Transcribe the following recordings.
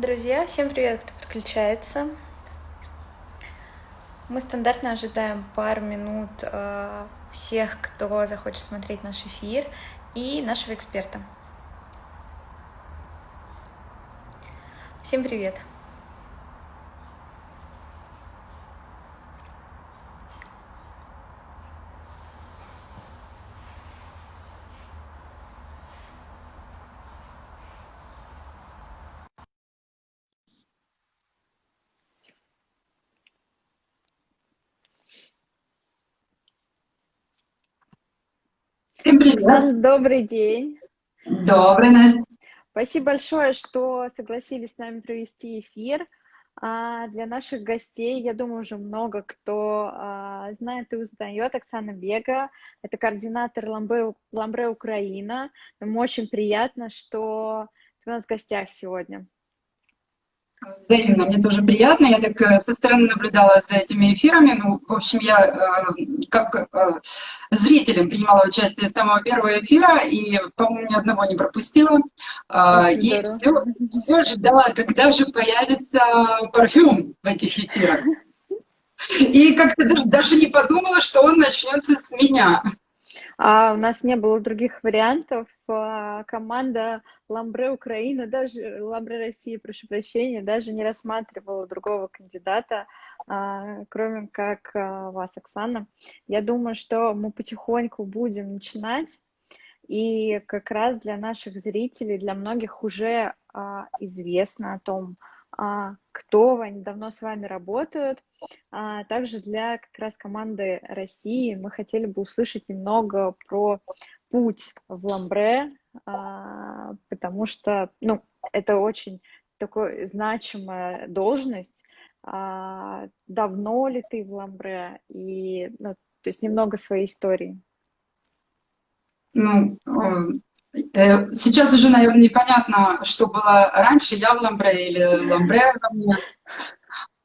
Друзья, всем привет, кто подключается. Мы стандартно ожидаем пару минут э, всех, кто захочет смотреть наш эфир, и нашего эксперта. Всем привет! Привет. Добрый день. Добрый, Настя. Спасибо большое, что согласились с нами провести эфир. А для наших гостей, я думаю, уже много кто а, знает и узнает Оксана Бега. Это координатор Ламбре, Ламбре Украина. Нам очень приятно, что ты у нас в гостях сегодня. Взаимно, мне тоже приятно. Я так э, со стороны наблюдала за этими эфирами. Ну, в общем, я э, как э, зрителем принимала участие с самого первого эфира и, по-моему, ни одного не пропустила. Э, и все, все ждала, когда же появится парфюм в этих эфирах. И как-то даже, даже не подумала, что он начнется с меня. А у нас не было других вариантов. А, команда Ламбре Украина, даже Ламбре России, прошу прощения, даже не рассматривала другого кандидата, а, кроме как а, вас, Оксана. Я думаю, что мы потихоньку будем начинать. И как раз для наших зрителей, для многих уже известно о том, а, кто они давно с вами работают. А также для как раз команды России мы хотели бы услышать немного про путь в Ламбре, а, потому что ну, это очень такая значимая должность. Давно ли ты в Ламбре? И, ну, то есть немного своей истории. Ну, Э, сейчас уже, наверное, непонятно, что было раньше, я в Ламбре или Ламбре во мне.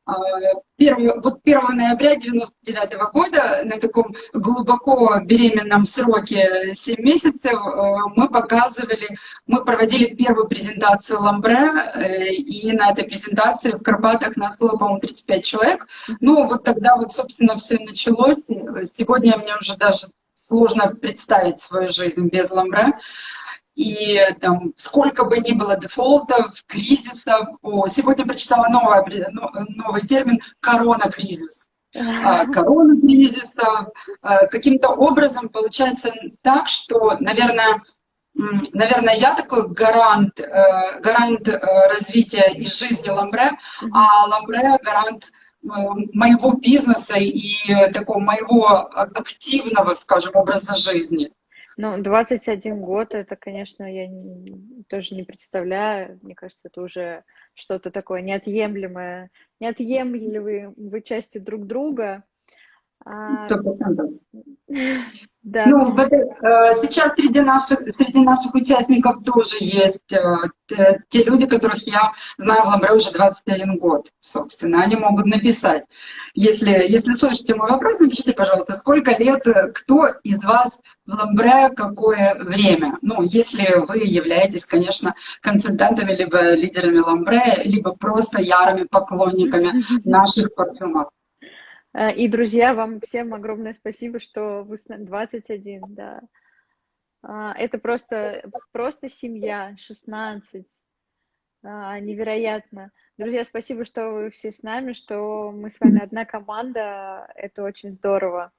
1, вот 1 ноября 99 -го года на таком глубоко беременном сроке 7 месяцев э, мы показывали, мы проводили первую презентацию Ламбре, э, и на этой презентации в Карпатах нас было, по-моему, 35 человек. Ну, вот тогда вот, собственно, все началось. Сегодня мне уже даже сложно представить свою жизнь без Ламбре. И там, сколько бы ни было дефолтов, кризисов, о, сегодня прочитала новое, новый термин «корона-кризис». А, корона-кризиса. А, каким-то образом получается так, что, наверное, наверное, я такой гарант, э, гарант э, развития и жизни Ламбре, а Ламбре гарант э, моего бизнеса и такого моего активного, скажем, образа жизни. Ну, 21 год, это, конечно, я не, тоже не представляю. Мне кажется, это уже что-то такое неотъемлемое, неотъемлемые части друг друга. А, Сто процентов. Да. Ну, э, сейчас среди наших, среди наших участников тоже есть э, те люди, которых я знаю в Ламбре уже 21 год, собственно. Они могут написать. Если, если слышите мой вопрос, напишите, пожалуйста, сколько лет, э, кто из вас в Ламбре, какое время? Ну, если вы являетесь, конечно, консультантами, либо лидерами Ламбре, либо просто ярыми поклонниками наших парфюмов. Э, и, друзья, вам всем огромное спасибо, что вы с нами 21, да. А, это просто, просто семья, 16. А, невероятно. Друзья, спасибо, что вы все с нами, что мы с вами одна команда. Это очень здорово.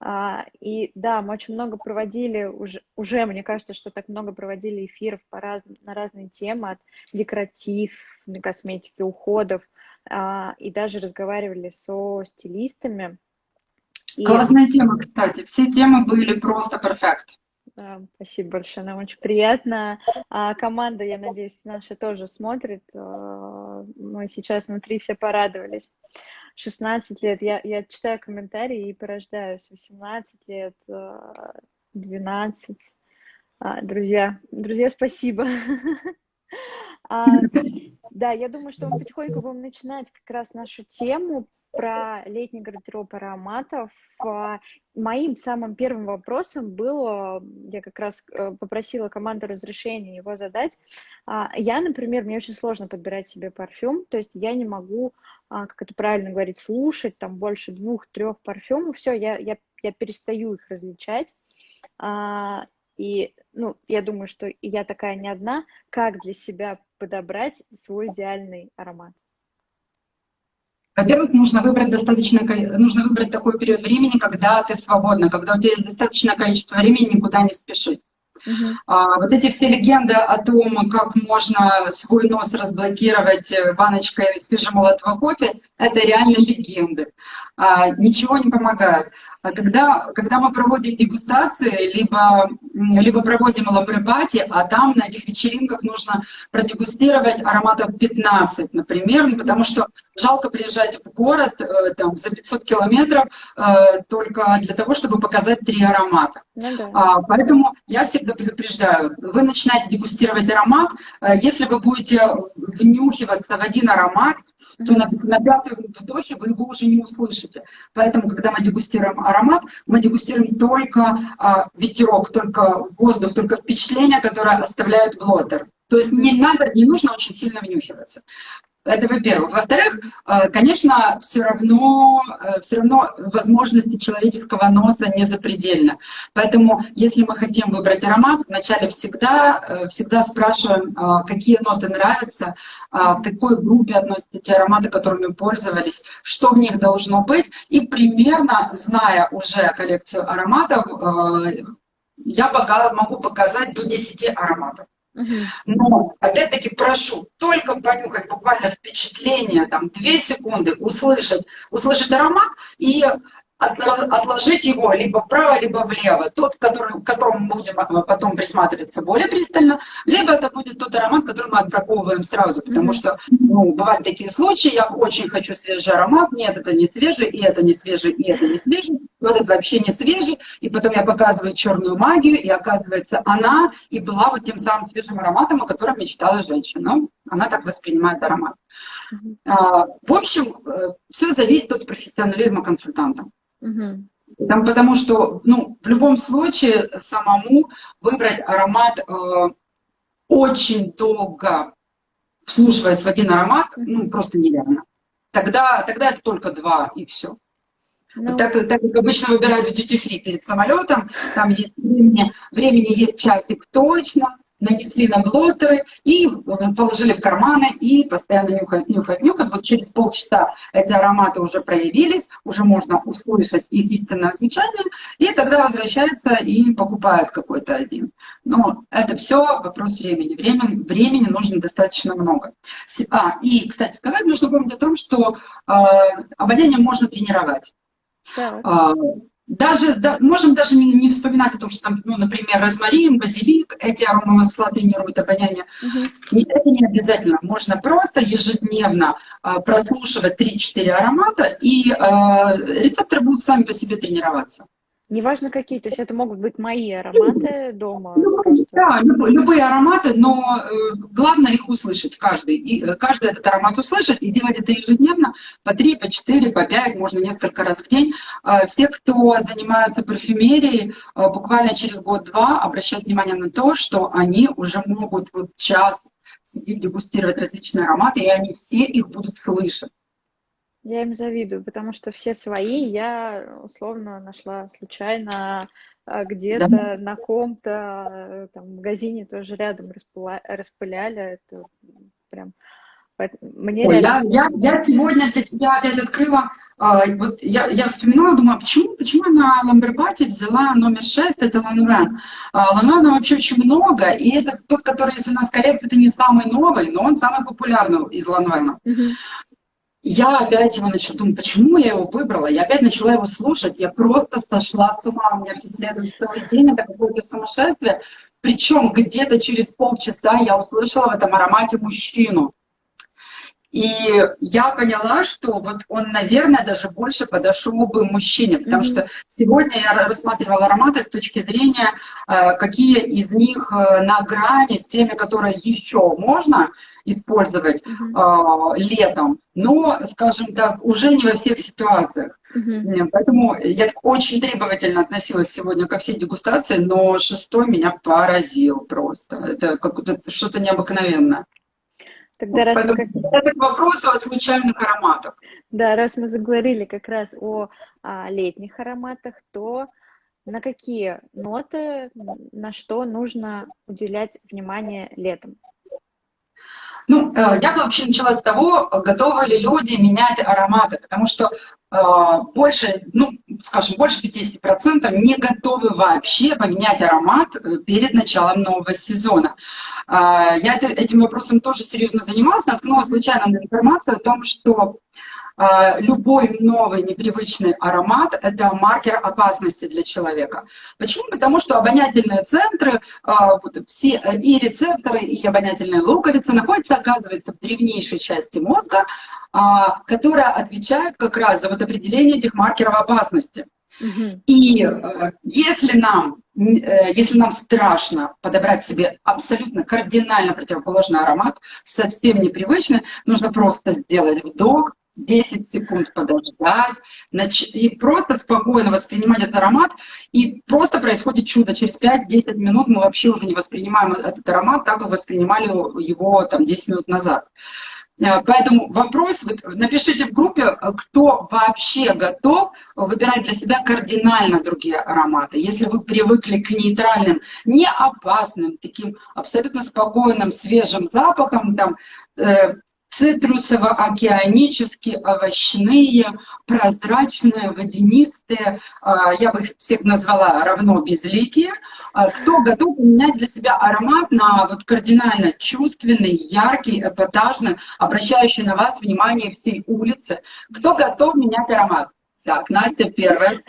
А, и да, мы очень много проводили, уже, уже мне кажется, что так много проводили эфиров по раз, на разные темы, от декоратив, косметики, уходов, и даже разговаривали со стилистами. Классная и... тема, кстати. Все темы были просто перфект. Спасибо большое, нам очень приятно. А команда, я надеюсь, наша тоже смотрит. А, мы сейчас внутри все порадовались. 16 лет, я, я читаю комментарии и порождаюсь. 18 лет, 12. А, друзья, друзья, спасибо. А, да, я думаю, что мы потихоньку будем начинать как раз нашу тему про летний гардероб ароматов. А, моим самым первым вопросом было, я как раз э, попросила команду разрешения его задать. А, я, например, мне очень сложно подбирать себе парфюм, то есть я не могу, как это правильно говорить, слушать там больше двух-трех парфюмов, все, я, я, я перестаю их различать. И, ну, я думаю, что я такая не одна, как для себя подобрать свой идеальный аромат. Во-первых, нужно выбрать достаточно, нужно выбрать такой период времени, когда ты свободна, когда у тебя есть достаточное количество времени никуда не спешить. Uh-huh. А, вот эти все легенды о том, как можно свой нос разблокировать баночкой свежемолотого кофе, это реально легенды. А, ничего не помогает. А когда, когда мы проводим дегустации, либо, либо проводим лабрепати, а там на этих вечеринках нужно продегустировать ароматов 15, например, ну, потому что жалко приезжать в город э, там, за 500 километров э, только для того, чтобы показать три аромата. Ну, да. а, поэтому я всегда предупреждаю, вы начинаете дегустировать аромат, э, если вы будете внюхиваться в один аромат, то на, на пятом вдохе вы его уже не услышите. Поэтому, когда мы дегустируем аромат, мы дегустируем только а, ветерок, только воздух, только впечатление, которое оставляет блотер. То есть не надо, не нужно очень сильно внюхиваться. Это во-первых. Во-вторых, э, конечно, все равно, э, все равно возможности человеческого носа не запредельны. Поэтому, если мы хотим выбрать аромат, вначале всегда, э, всегда спрашиваем, какие ноты нравятся, к какой группе относятся те ароматы, которыми пользовались, что в них должно быть. И примерно, зная уже коллекцию ароматов, я могу показать до 10 ароматов. Но, опять-таки, прошу только понюхать буквально впечатление, там, две секунды, услышать, услышать аромат и отложить его либо вправо, либо влево. Тот, который, к которому мы будем а, потом присматриваться более пристально, либо это будет тот аромат, который мы отбраковываем сразу, потому что ну, бывают такие случаи, я очень хочу свежий аромат, нет, это не свежий, и это не свежий, и это не свежий, вот это вообще не свежий, и потом я показываю черную магию, и оказывается она и была вот тем самым свежим ароматом, о котором мечтала женщина. Она так воспринимает аромат. А, в общем, э, все зависит от профессионализма консультанта. Угу. Там, потому что ну, в любом случае самому выбрать аромат э, очень долго, вслушиваясь в один аромат, ну, просто нереально. Тогда, тогда это только два, и все. Ну... Так, так как обычно выбирают в duty перед самолетом, там есть времени, времени есть часик точно, нанесли на блотеры и э, положили в карманы и постоянно нюхать, нюхать, нюхать. Вот через полчаса эти ароматы уже проявились, уже можно услышать их истинное звучание, и тогда возвращается и покупают какой-то один. Но это все вопрос времени. Времени, времени нужно достаточно много. А, и, кстати сказать, нужно помнить о том, что э, обоняние можно тренировать. Так. А, даже, да, можем даже не, не вспоминать о том, что там, ну, например, розмарин, базилик, эти аромамасла тренируют обоняние. Угу. Это не обязательно. Можно просто ежедневно а, прослушивать 3-4 аромата, и а, рецепторы будут сами по себе тренироваться. Неважно какие, то есть это могут быть мои ароматы дома. Любые, да, любые, ароматы, но э, главное их услышать, каждый. И, э, каждый этот аромат услышать и делать это ежедневно, по три, по четыре, по пять, можно несколько раз в день. Э, все, кто занимается парфюмерией, э, буквально через год-два обращать внимание на то, что они уже могут вот час сидеть, дегустировать различные ароматы, и они все их будут слышать. Я им завидую, потому что все свои я условно нашла случайно а, где-то да. на ком-то там магазине тоже рядом распыля... распыляли. Это прям мне Ой, реально... я, я, я сегодня для себя опять открыла, э, вот я, я вспоминала, думаю, а почему, почему на Ламбербате взяла номер 6, это Ланвен. А, Ланвена вообще очень много, и это тот, который есть у нас коллекция, это не самый новый, но он самый популярный из Ланвена. Uh-huh я опять его начала думать, почему я его выбрала? Я опять начала его слушать, я просто сошла с ума, у меня преследует целый день, это какое-то сумасшествие. Причем где-то через полчаса я услышала в этом аромате мужчину. И я поняла, что вот он, наверное, даже больше подошел бы мужчине, потому mm-hmm. что сегодня я рассматривала ароматы с точки зрения, э, какие из них э, на грани с теми, которые еще можно использовать mm-hmm. э, летом, но, скажем так, уже не во всех ситуациях. Mm-hmm. Поэтому я очень требовательно относилась сегодня ко всей дегустации, но шестой меня поразил просто. Это как-то что-то необыкновенное. Тогда раз мы как... Это к вопросу о случайных ароматах. Да, раз мы заговорили как раз о а, летних ароматах, то на какие ноты, на что нужно уделять внимание летом? Ну, э, я бы вообще начала с того, готовы ли люди менять ароматы, потому что э, больше, ну, скажем, больше 50% не готовы вообще поменять аромат э, перед началом нового сезона. Я этим вопросом тоже серьезно занималась, наткнулась случайно на информацию о том, что любой новый непривычный аромат – это маркер опасности для человека. Почему? Потому что обонятельные центры, а, все и рецепторы, и обонятельные луковицы находятся, оказывается, в древнейшей части мозга, а, которая отвечает как раз за вот определение этих маркеров опасности. И если нам, э, если нам страшно подобрать себе абсолютно кардинально противоположный аромат, совсем непривычный, нужно просто сделать вдох, 10 секунд подождать и просто спокойно воспринимать этот аромат. И просто происходит чудо. Через 5-10 минут мы вообще уже не воспринимаем этот аромат так, как воспринимали его там 10 минут назад. Э, поэтому вопрос, вот, напишите в группе, кто вообще готов выбирать для себя кардинально другие ароматы. Если вы привыкли к нейтральным, не опасным, таким абсолютно спокойным, свежим запахам, там, э, цитрусово-океанические, овощные, прозрачные, водянистые, а, я бы их всех назвала равно безликие. А, кто готов поменять для себя аромат на вот кардинально чувственный, яркий, эпатажный, обращающий на вас внимание всей улицы? Кто готов менять аромат? Так, Настя первая.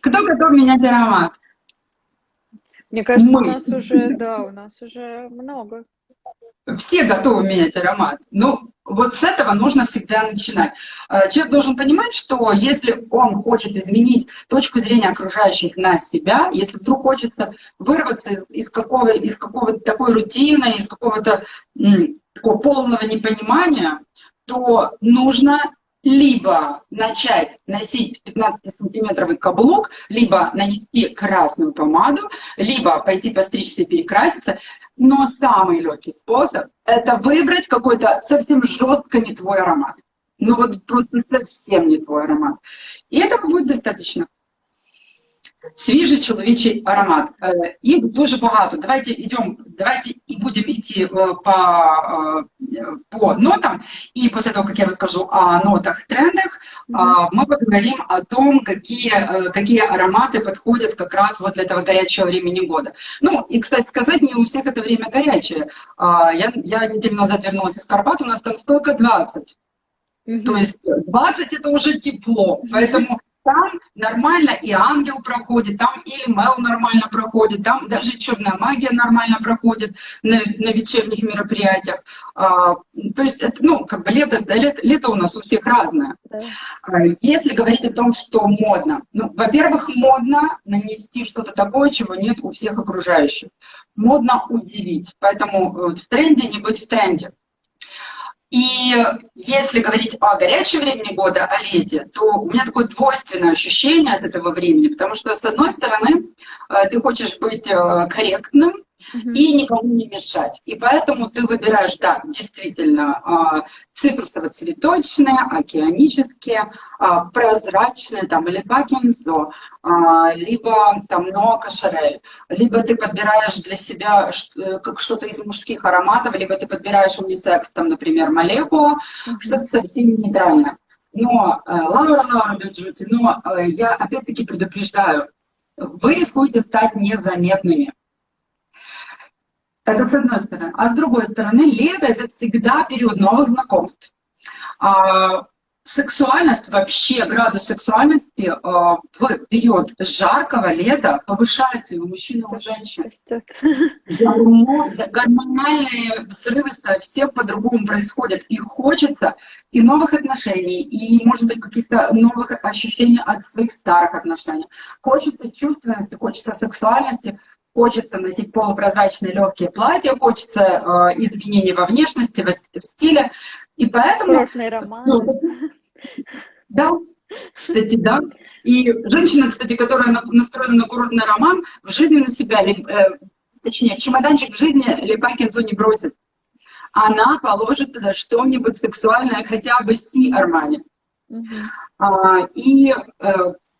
Кто готов менять аромат? Мне кажется, Мы. у нас уже, да, у нас уже много все готовы менять аромат. Ну, вот с этого нужно всегда начинать. А, человек должен понимать, что если он хочет изменить точку зрения окружающих на себя, если вдруг хочется вырваться из, из, какого, из какого-то такой рутины, из какого-то такого полного непонимания, то нужно либо начать носить 15-сантиметровый каблук, либо нанести красную помаду, либо пойти постричься и перекраситься. Но самый легкий способ – это выбрать какой-то совсем жестко не твой аромат. Ну вот просто совсем не твой аромат. И этого будет достаточно Свіжий чоловічий аромат. Їх дуже багато. Давайте идем, давайте и будем идти по, по нотам. И после того, как я расскажу о нотах, трендах, мы поговорим о том, какие, какие ароматы подходят как раз вот для этого горячего времени года. Ну, и, кстати сказать, не у всех это время горячее. Я, я неделю назад вернулась из Карпат, у нас там столько 20. Mm -hmm. То есть 20 это уже тепло, поэтому там нормально и ангел проходит, там или Мел нормально проходит, там даже черная магия нормально проходит на, на вечерних мероприятиях. А, то есть, это, ну, как бы лето, лето, лето у нас у всех разное. А, если говорить о том, что модно, ну, во-первых, модно нанести что-то такое, чего нет у всех окружающих. Модно удивить, поэтому вот, в тренде не быть в тренде. И если говорить о горячем времени года, о лете, то у меня такое двойственное ощущение от этого времени, потому что, с одной стороны, э, ты хочешь быть э, и никому не мешать. И поэтому ты выбираешь, да, действительно, а, цитрусово-цветочные, океанические, а, прозрачные, там, или бакензо, а, либо там нока шарель, либо ты подбираешь для себя э, как что-то из мужских ароматов, либо ты подбираешь унисекс, там, например, молекула, что-то совсем нейтральное. Но, э, Лаура, Лаура Бюджути, но э, я опять-таки предупреждаю, вы рискуете стать незаметными. Это с одной стороны. А с другой стороны, лето – это всегда период новых знакомств. А, сексуальность, вообще градус сексуальности э, в период жаркого лета повышается и у мужчин, и у женщин. Гормональные взрывы совсем по-другому происходят. И хочется и новых отношений, и, может быть, каких-то новых ощущений от своих старых отношений. Хочется чувственности, хочется сексуальности, хочется носить полупрозрачные легкие платья, хочется э, изменений во внешности, в, в стиле. И поэтому... Роман. Ну, да, кстати, да. И женщина, кстати, которая настроена на курортный роман, в жизни на себя, э, точнее, чемоданчик в жизни Лепакинзу не бросит. Она положит туда что-нибудь сексуальное, хотя бы Си Армани. Угу. А, и э,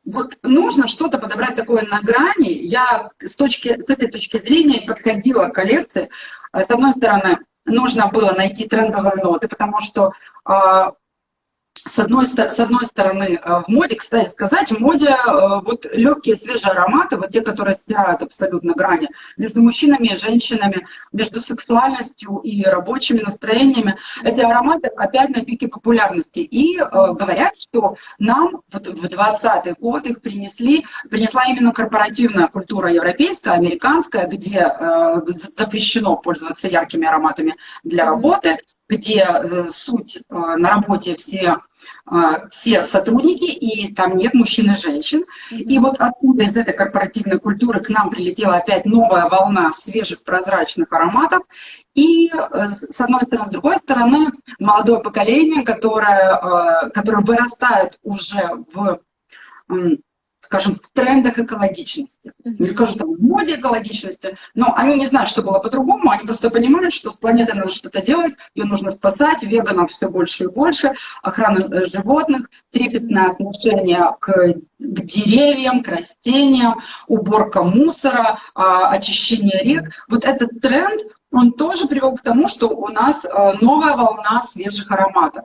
вот нужно что-то подобрать такое на грани. Я с, точки, с этой точки зрения подходила к коллекции. С одной стороны, нужно было найти трендовые ноты, потому что а, с одной, с одной стороны, э, в моде, кстати сказать, в моде э, вот легкие свежие ароматы, вот те, которые стирают абсолютно грани между мужчинами и женщинами, между сексуальностью и рабочими настроениями, эти ароматы опять на пике популярности. И э, говорят, что нам вот в 20-й год их принесли, принесла именно корпоративная культура европейская, американская, где э, запрещено пользоваться яркими ароматами для работы, где э, суть э, на работе все э, все сотрудники, и там нет мужчин и женщин. И вот оттуда, из этой корпоративной культуры, к нам прилетела опять новая волна свежих прозрачных ароматов. И с одной стороны, с другой стороны, молодое поколение, которое, которое вырастает уже в скажем, в трендах экологичности. Не скажу там в моде экологичности, но они не знают, что было по-другому, они просто понимают, что с планетой надо что-то делать, ее нужно спасать, веганов все больше и больше, охрана э, животных, трепетное отношение к, к деревьям, к растениям, уборка мусора, а, очищение рек. Вот этот тренд, он тоже привел к тому, что у нас э, новая волна свежих ароматов.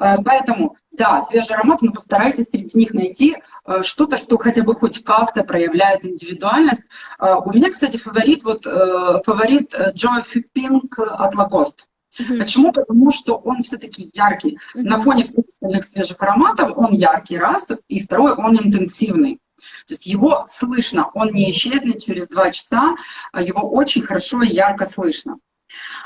Э, поэтому, да, свежий аромат, но постарайтесь среди них найти э, что-то, что хотя бы хоть как-то проявляет индивидуальность. Э, у меня, кстати, фаворит, вот, фаворит Joy Pink от Lacoste. Mm-hmm. Почему? Потому что он все-таки яркий. Mm-hmm. На фоне всех остальных свежих ароматов он яркий, раз, и второй, он интенсивный. То есть его слышно, он не исчезнет через два часа, а его очень хорошо и ярко слышно.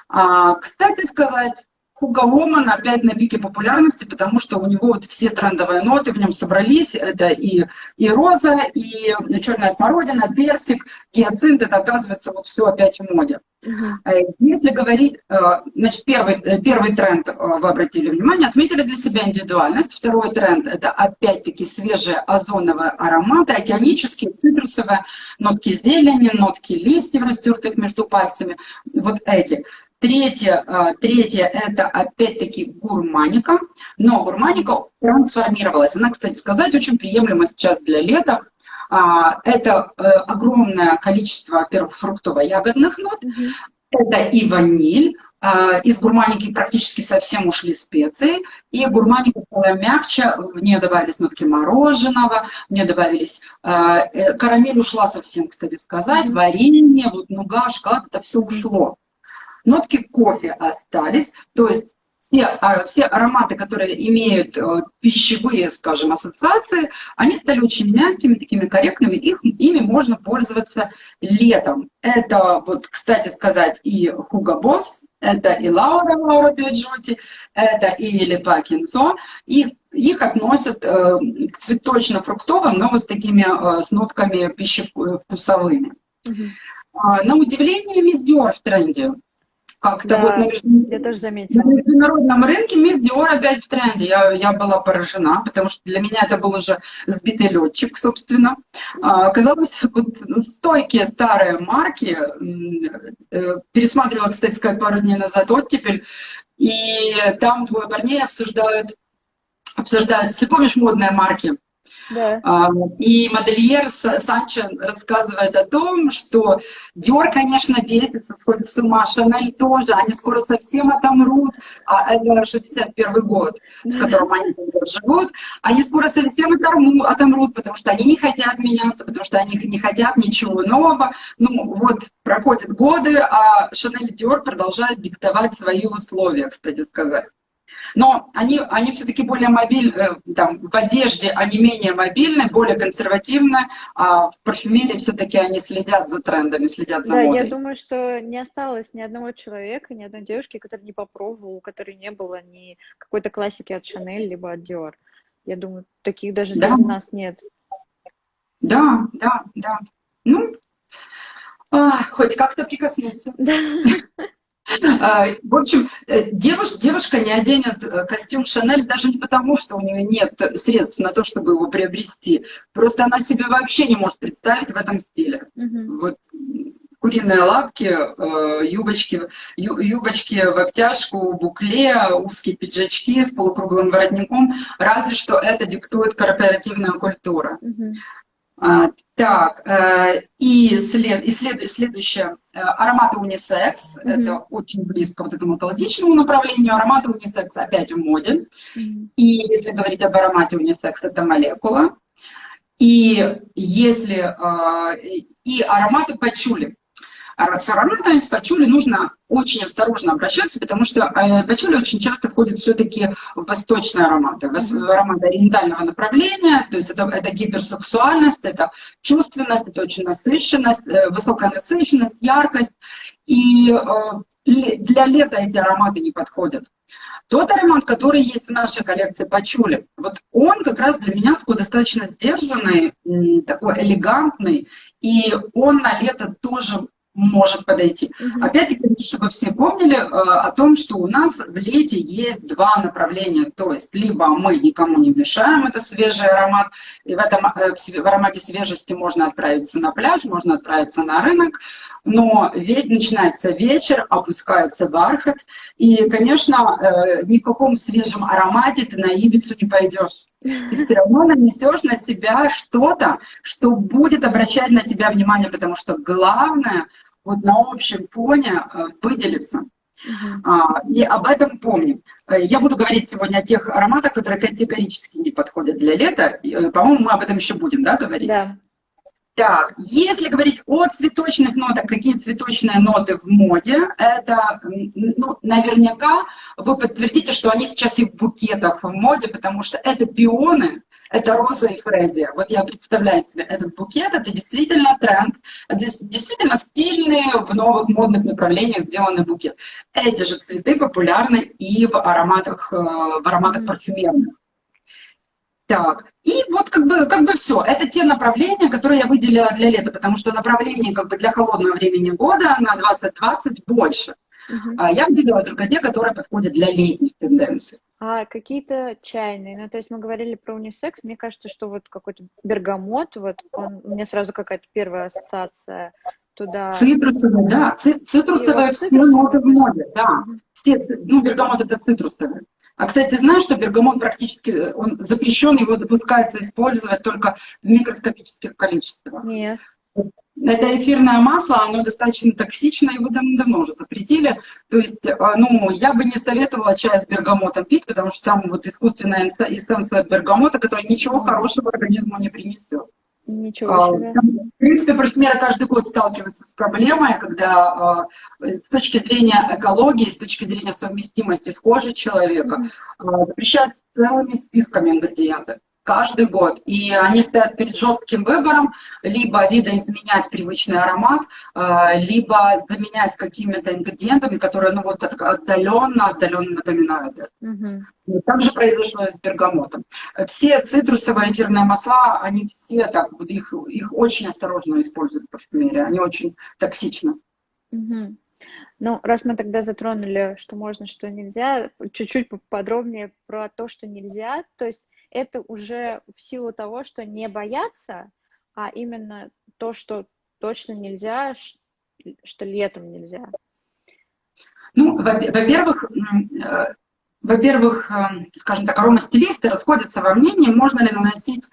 А, кстати сказать, Хуга Воман опять на пике популярности, потому что у него вот все трендовые ноты в нем собрались. Это и, и роза, и черная смородина, персик, гиацинт. Это оказывается вот все опять в моде. Uh-huh. Если говорить, э, значит, первый, э, первый тренд, вы обратили внимание, отметили для себя индивидуальность. Второй тренд – это опять-таки свежие озоновые ароматы, океанические, цитрусовые, нотки зелени, нотки листьев, растертых между пальцами. Вот эти. Третье, э, третье это опять-таки гурманика, но гурманика трансформировалась. Она, кстати сказать, очень приемлема сейчас для лета. А, это э, огромное количество, во-первых, фруктово-ягодных нот, это и ваниль, а, из гурманики практически совсем ушли специи, и гурманика стала мягче, в нее добавились нотки мороженого, в нее добавились... Э, карамель ушла совсем, кстати сказать, варенье, вот нуга, шоколад, это все ушло нотки кофе остались, то есть все, а, все ароматы, которые имеют э, пищевые, скажем, ассоциации, они стали очень мягкими, такими корректными, их, ими можно пользоваться летом. Это, вот, кстати сказать, и Hugo Boss, это и Лаура, Лаура Биоджоти, это и Лепа Кинзо, их, их относят э, к цветочно-фруктовым, но вот с такими, э, с нотками пищевкусовыми. Mm-hmm. На удивление, весь Диор в тренде как-то да, вот на, я тоже заметила. на международном рынке мисс Диор опять в тренде. Я, я была поражена, потому что для меня это был уже сбитый летчик, собственно. А, оказалось, вот стойкие старые марки, э, пересматривала, кстати сказать, пару дней назад оттепель, и там двое парней обсуждают, обсуждают, если помнишь модные марки, да. А, и модельер Санчо рассказывает о том, что Диор, конечно, бесится, сходит с ума, Шанель тоже, они скоро совсем отомрут, а это 61 год, в котором они живут, они скоро совсем отомрут, потому что они не хотят меняться, потому что они не хотят ничего нового. Ну, вот проходят годы, а Шанель и Диор продолжают диктовать свои условия, кстати сказать. Но они, они все-таки более мобильны, э, там, в одежде они менее мобильны, более консервативны, а в парфюмерии все-таки они следят за трендами, следят за да, модой. я думаю, что не осталось ни одного человека, ни одной девушки, которая не попробовала, у которой не было ни какой-то классики от Шанель, либо от Диор. Я думаю, таких даже да. среди нас нет. Да, да, да. Ну, а, хоть как-то прикоснуться. Да. А, в общем, э, девушка, девушка не оденет э, костюм Шанель даже не потому, что у нее нет средств на то, чтобы его приобрести. Просто она себе вообще не может представить в этом стиле. Угу. Вот куриные лапки, э, юбочки, юбочки в обтяжку, букле, узкие пиджачки с полукруглым воротником. Разве что это диктует корпоративная культура. Угу. А, так, э, и, след, и след, следующее, э, ароматы унисекс, mm-hmm. это очень близко вот этому экологичному направлению, ароматы унисекс опять в моде, mm-hmm. и если говорить об аромате унисекс, это молекула, и если, э, и ароматы пачули, с ароматами, с пачули нужно очень осторожно обращаться, потому что э, пачули очень часто входит все-таки в восточные ароматы, в ароматы ориентального направления, то есть это, это гиперсексуальность, это чувственность, это очень насыщенность, э, высокая насыщенность, яркость. И э, для лета эти ароматы не подходят. Тот аромат, который есть в нашей коллекции Пачули, вот он как раз для меня такой достаточно сдержанный, такой элегантный, и он на лето тоже может подойти. Угу. Опять-таки, чтобы все помнили э, о том, что у нас в лете есть два направления. То есть, либо мы никому не мешаем, это свежий аромат, и в, этом, э, в аромате свежести можно отправиться на пляж, можно отправиться на рынок, но ведь начинается вечер, опускается бархат, и, конечно, э, ни в каком свежем аромате ты на Ибицу не пойдешь. Ты все равно нанесешь на себя что-то, что будет обращать на тебя внимание, потому что главное вот на общем фоне э, выделиться. Uh-huh. И об этом помним. Э, я буду говорить сегодня о тех ароматах, которые категорически не подходят для лета. Э, по-моему, мы об этом еще будем да, говорить. Да. Так, если говорить о цветочных нотах, какие цветочные ноты в моде, это, ну, наверняка вы подтвердите, что они сейчас и в букетах в моде, потому что это пионы, это роза и фрезия. Вот я представляю себе этот букет, это действительно тренд, действительно стильный, в новых модных направлениях сделанный букет. Эти же цветы популярны и в ароматах, э, в ароматах парфюмерных. Так, и вот как бы, как бы все. Это те направления, которые я выделила для лета, потому что направлений как бы для холодного времени года на 2020 больше. Uh-huh. А я выделила только те, которые подходят для летних тенденций. А какие-то чайные, ну то есть мы говорили про унисекс, мне кажется, что вот какой-то бергамот, вот он, у меня сразу какая-то первая ассоциация туда. Цитрусовые, да, цитрусовые все ноты в моде, да. Все, ну бергамот это цитрусовые. А, кстати, знаешь, что бергамот практически, э, он запрещен, его допускается использовать только в микроскопических количествах. Нет. Это эфирное масло, оно достаточно токсично, его давно уже запретили. То есть, э, ну, я бы не советовала чай с бергамотом пить, потому что там вот искусственная эссенция бергамота, которая ничего хорошего организму не принесет. Ничего а, себе. В принципе, парфюмеры каждый год сталкиваются с проблемой, когда а, с точки зрения экологии, с точки зрения совместимости с кожей человека а, запрещают целыми списками ингредиенты каждый год. И они стоят перед жестким выбором, либо видоизменять привычный аромат, либо заменять какими-то ингредиентами, которые ну, вот отдаленно, отдаленно напоминают это. Угу. Так же произошло и с бергамотом. Все цитрусовые эфирные масла, они все так, их, их очень осторожно используют в парфюмерии, они очень токсичны. Угу. Ну, раз мы тогда затронули, что можно, что нельзя, чуть-чуть подробнее про то, что нельзя. То есть это уже в силу того, что не бояться, а именно то, что точно нельзя, что летом нельзя. Ну, во-первых, э, во-первых, э, скажем так, аромастилисты расходятся во мнении, можно ли наносить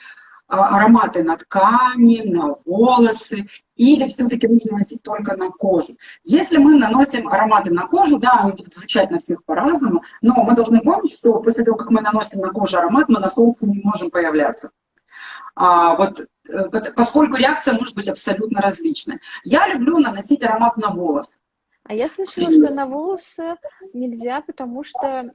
ароматы на ткани, на волосы, или все-таки нужно наносить только на кожу. Если мы наносим ароматы на кожу, да, они будут звучать на всех по-разному, но мы должны помнить, что после того, как мы наносим на кожу аромат, мы на солнце не можем появляться. А, вот, э, поскольку реакция может быть абсолютно различной. Я люблю наносить аромат на волосы. А я слышала, что на волосы нельзя, потому что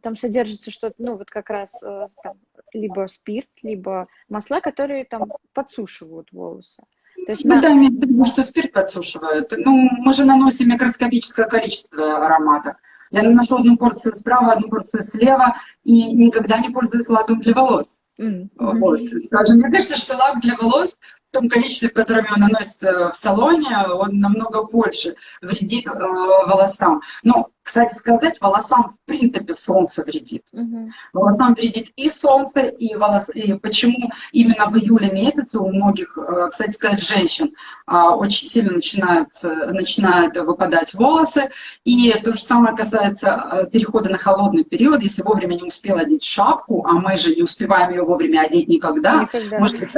там содержится что-то, ну вот как раз э, там, либо спирт, либо масла, которые там подсушивают волосы. То есть, ну, да, имеется в виду, что спирт подсушивает. Ну, мы же наносим микроскопическое количество аромата. Я наношу одну порцию справа, одну порцию слева, и никогда не пользуюсь лаком для волос. Mm-hmm. Вот. Скажем, мне кажется, что лак для волос в том количестве, в котором он наносится в салоне, он намного больше вредит э, волосам. Но кстати сказать, волосам в принципе солнце вредит. Угу. Волосам вредит и солнце, и волос. И почему именно в июле месяце у многих, э, кстати сказать, женщин а, очень сильно начинают, начинают выпадать волосы. И то же самое касается э, перехода на холодный период. Если вовремя не успел одеть шапку, а мы же не успеваем ее вовремя одеть никогда. никогда. Может быть,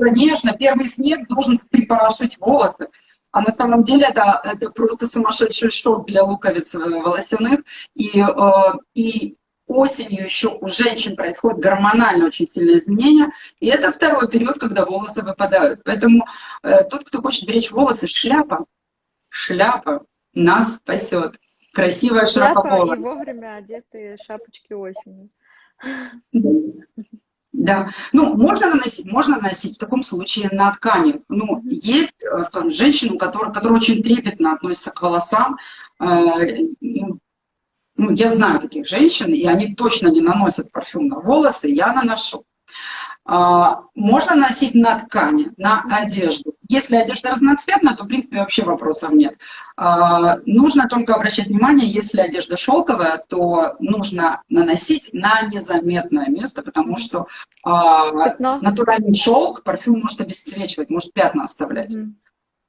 конечно, первый снег должен припорошить волосы. А на самом деле это, это просто сумасшедший шок для луковиц э, волосяных. И, э, и осенью еще у женщин происходит гормонально очень сильное изменение. И это второй период, когда волосы выпадают. Поэтому э, тот, кто хочет беречь волосы, шляпа, шляпа нас спасет. Красивая шляпа и вовремя одетые шапочки осенью. Да, ну, можно наносить, можно наносить в таком случае на ткани. Ну, есть, э, скажем, женщины, которые, которые очень трепетно относятся к волосам. Э, ну, ну, я знаю таких женщин, и они точно не наносят парфюм на волосы, я наношу. А, можно носить на ткани, на одежду. Если одежда разноцветная, то, в принципе, вообще вопросов нет. А, нужно только обращать внимание, если одежда шелковая, то нужно наносить на незаметное место, потому что а, натуральный шелк парфюм может обесцвечивать, может пятна оставлять. Mm.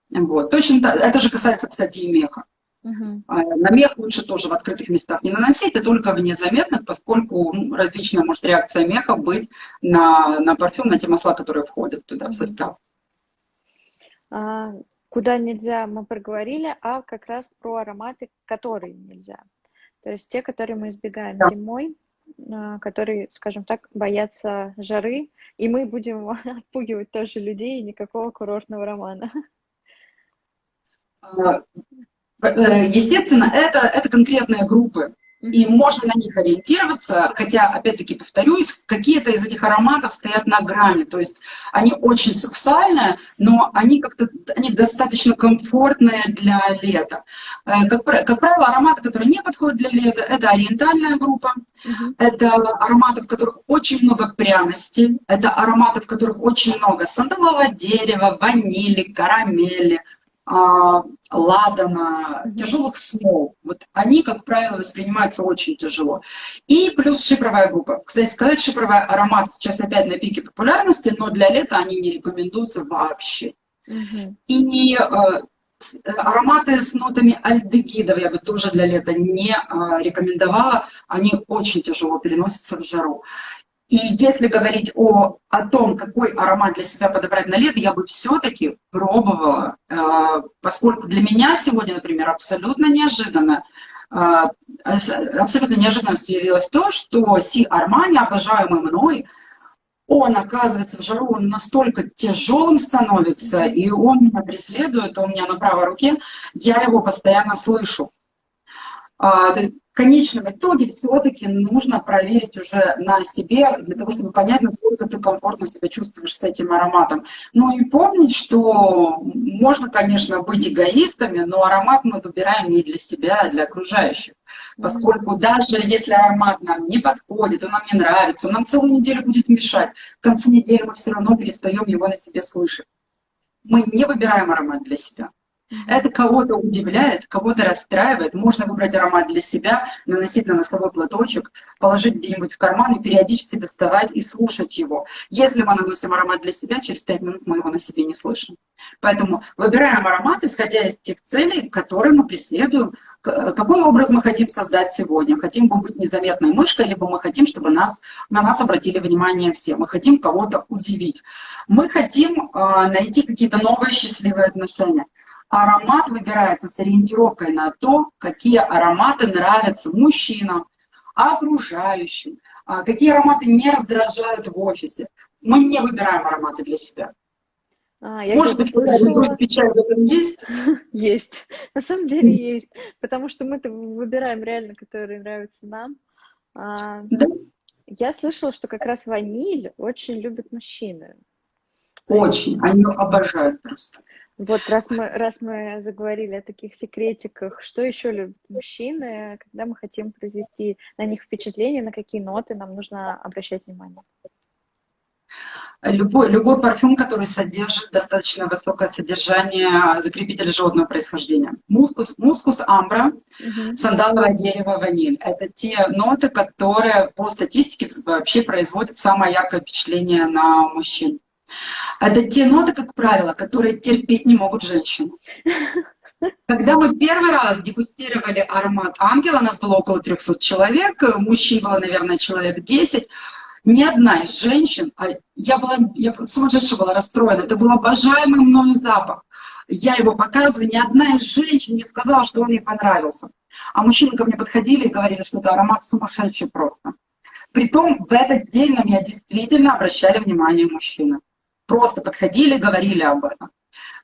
Вот. Точно это же касается, кстати, и меха. Угу. На мех лучше тоже в открытых местах не наносить, а только в незаметных, поскольку ну, различная может реакция меха быть на, на парфюм, на те масла, которые входят туда в состав. А, куда нельзя, мы проговорили, а как раз про ароматы, которые нельзя. То есть те, которые мы избегаем да. зимой, а, которые, скажем так, боятся жары, и мы будем отпугивать тоже людей, и никакого курортного романа. А, Э, естественно, это, это конкретные группы, и можно на них ориентироваться, хотя, опять-таки, повторюсь, какие-то из этих ароматов стоят на грани, то есть они очень сексуальные, но они как-то они достаточно комфортные для лета. Э, как, как правило, ароматы, которые не подходят для лета, это ориентальная группа, uh-huh. это ароматы, в которых очень много пряностей, это ароматы, в которых очень много сандалового дерева, ванили, карамели, ладана, тяжелых смол. Вот они, как правило, воспринимаются очень тяжело. И плюс шипровая группа. Кстати сказать, шипровый аромат сейчас опять на пике популярности, но для лета они не рекомендуются вообще. Угу. И э, ароматы с нотами альдегидов я бы тоже для лета не э, рекомендовала. Они очень тяжело переносятся в жару. И если говорить о, о том, какой аромат для себя подобрать на лето, я бы все-таки пробовала, э, поскольку для меня сегодня, например, абсолютно неожиданно, э, абсолютно неожиданностью явилось то, что Си Армани, обожаемый мной, он, оказывается, в жару он настолько тяжелым становится, и он меня преследует, он у меня на правой руке, я его постоянно слышу. В конечном итоге все-таки нужно проверить уже на себе, для того, чтобы понять, насколько ты комфортно себя чувствуешь с этим ароматом. Ну и помнить, что можно, конечно, быть эгоистами, но аромат мы выбираем не для себя, а для окружающих. Поскольку даже если аромат нам не подходит, он нам не нравится, он нам целую неделю будет мешать, к концу недели мы все равно перестаем его на себе слышать. Мы не выбираем аромат для себя. Это кого-то удивляет, кого-то расстраивает. Можно выбрать аромат для себя, наносить на носовой платочек, положить где-нибудь в карман и периодически доставать и слушать его. Если мы наносим аромат для себя, через 5 минут мы его на себе не слышим. Поэтому выбираем аромат, исходя из тех целей, которые мы преследуем, какой образ мы хотим создать сегодня. Хотим быть незаметной мышкой, либо мы хотим, чтобы нас, на нас обратили внимание все. Мы хотим кого-то удивить. Мы хотим э, найти какие-то новые счастливые отношения аромат выбирается с ориентировкой на то, какие ароматы нравятся мужчинам, окружающим, а, какие ароматы не раздражают в офисе. Мы не выбираем ароматы для себя. А, я Может быть, какая-то грусть, печаль в этом есть? Есть. На самом деле есть. Потому что мы-то выбираем реально, которые нравятся нам. А, да. Я слышала, что как раз ваниль очень любят мужчины. Очень. Они обожают просто. Вот раз мы, раз мы заговорили о таких секретиках, что еще любят мужчины, когда мы хотим произвести на них впечатление, на какие ноты нам нужно обращать внимание? Любой, любой парфюм, который содержит достаточно высокое содержание закрепителя животного происхождения. Мускус, мускус амбра, угу. сандаловое дерево, ваниль. Это те ноты, которые по статистике вообще производят самое яркое впечатление на мужчин. Это те ноты, как правило, которые терпеть не могут женщины. Когда мы первый раз дегустировали аромат ангела, нас было около 300 человек, мужчин было, наверное, человек 10, ни одна из женщин, а я была, я сумасшедшая была расстроена, это был обожаемый мною запах. Я его показываю, ни одна из женщин не сказала, что он ей понравился. А мужчины ко мне подходили и говорили, что это аромат сумасшедший просто. Притом в этот день на меня действительно обращали внимание мужчины. Просто подходили говорили об этом.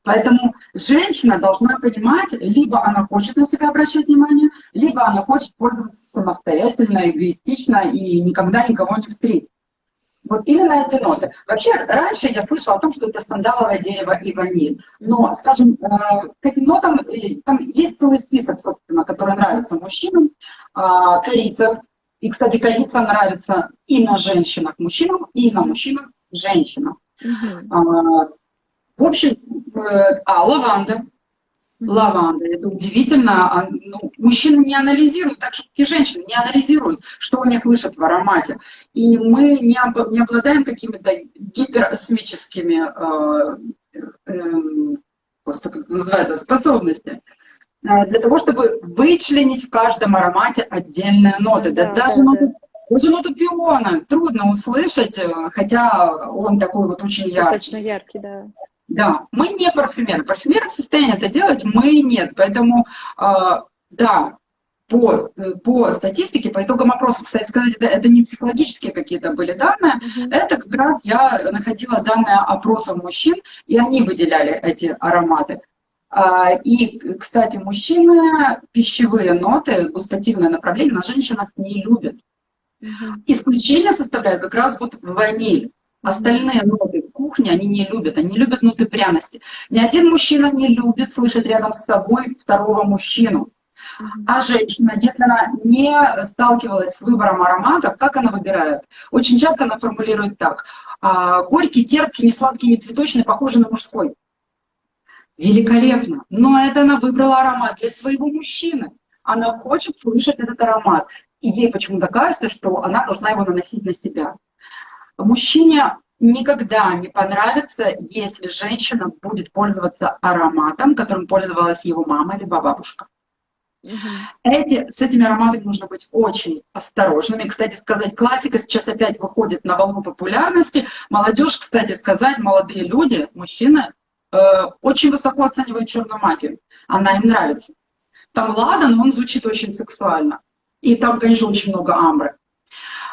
Поэтому женщина должна понимать, либо она хочет на себя обращать внимание, либо она хочет пользоваться самостоятельно, эгоистично и никогда никого не встретить. Вот именно эти ноты. Вообще, раньше я слышала о том, что это сандаловое дерево и ваниль. Но, скажем, э, к этим нотам э, там есть целый список, собственно, который нравится мужчинам. А, корица. И, кстати, корица нравится и на женщинах мужчинам, и на мужчинах женщинам. Угу. В общем, э, а, лаванда. Лаванда. Это удивительно. А, ну, мужчины не анализируют, так же, как и женщины, не анализируют, что они слышат в аромате. И мы не, об, не обладаем какими-то гиперосмическими э, э, господи, как называется, способностями э, для того, чтобы вычленить в каждом аромате отдельные ноты. Да, да, даже да, ноты, да. Даже ноту пиона трудно услышать, э, хотя он такой вот очень яркий. Достаточно яркий, да. Да, мы не парфюмеры. Парфюмеры в состоянии это делать, мы нет. Поэтому, э, да, по, по статистике, по итогам опросов, кстати сказать, это, это не психологические какие-то были данные, mm-hmm. это как раз я находила данные опросов мужчин, и они выделяли эти ароматы. А, и, кстати, мужчины пищевые ноты, густативное направление на женщинах не любят. Mm-hmm. Исключение составляет как раз вот ваниль. Остальные ноты кухни они не любят, они любят ноты пряности. Ни один мужчина не любит слышать рядом с собой второго мужчину. А женщина, если она не сталкивалась с выбором ароматов, как она выбирает? Очень часто она формулирует так. «А, горький, терпкий, не сладкий, не цветочный, похожий на мужской. Великолепно. Но это она выбрала аромат для своего мужчины. Она хочет слышать этот аромат. И ей почему-то кажется, что она должна его наносить на себя. Мужчине никогда не понравится, если женщина будет пользоваться ароматом, которым пользовалась его мама либо бабушка. Угу. Эти, с этими ароматами нужно быть очень осторожными. Кстати сказать, классика сейчас опять выходит на волну популярности. Молодежь, кстати сказать, молодые люди, мужчины, э, очень высоко оценивают черную магию. Она им нравится. Там ладан, он звучит очень сексуально. И там, конечно, очень много амбры.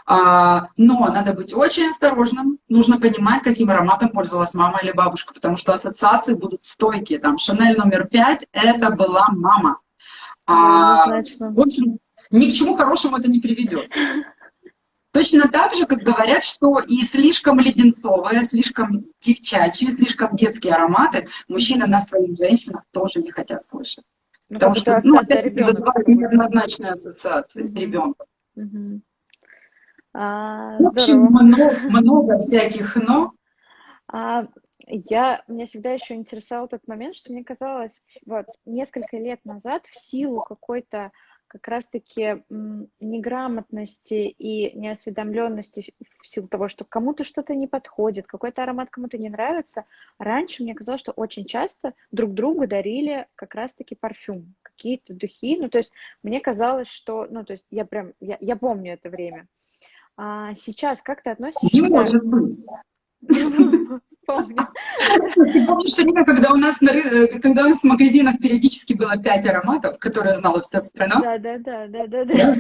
А, но надо быть очень осторожным, нужно понимать, каким ароматом пользовалась мама или бабушка, потому что ассоциации будут стойкие. Там Шанель номер пять – это была мама. А, в общем, ни к чему хорошему это не приведет. Точно так же, как говорят, что и слишком леденцовые, слишком девчачьи, слишком детские ароматы мужчины на своих женщинах тоже не хотят слышать. Ну, Потому что ну, опять вызывает неоднозначные ассоциации с ребенком. Mm-hmm. А, В общем, много, много всяких «но». А, я, меня всегда еще интересовал тот момент, что мне казалось, вот, несколько лет назад в силу какой-то как раз-таки неграмотности и неосведомленности в силу того, что кому-то что-то не подходит, какой-то аромат кому-то не нравится, раньше мне казалось, что очень часто друг другу дарили как раз-таки парфюм, какие-то духи, ну, то есть мне казалось, что, ну, то есть я прям, я, я помню это время, а сейчас как ты относишься? Не может быть. Помню. Ты помнишь время, когда у нас, на, э, когда у нас в магазинах периодически было пять ароматов, которые знала вся страна? Да, да, да, да, да. да.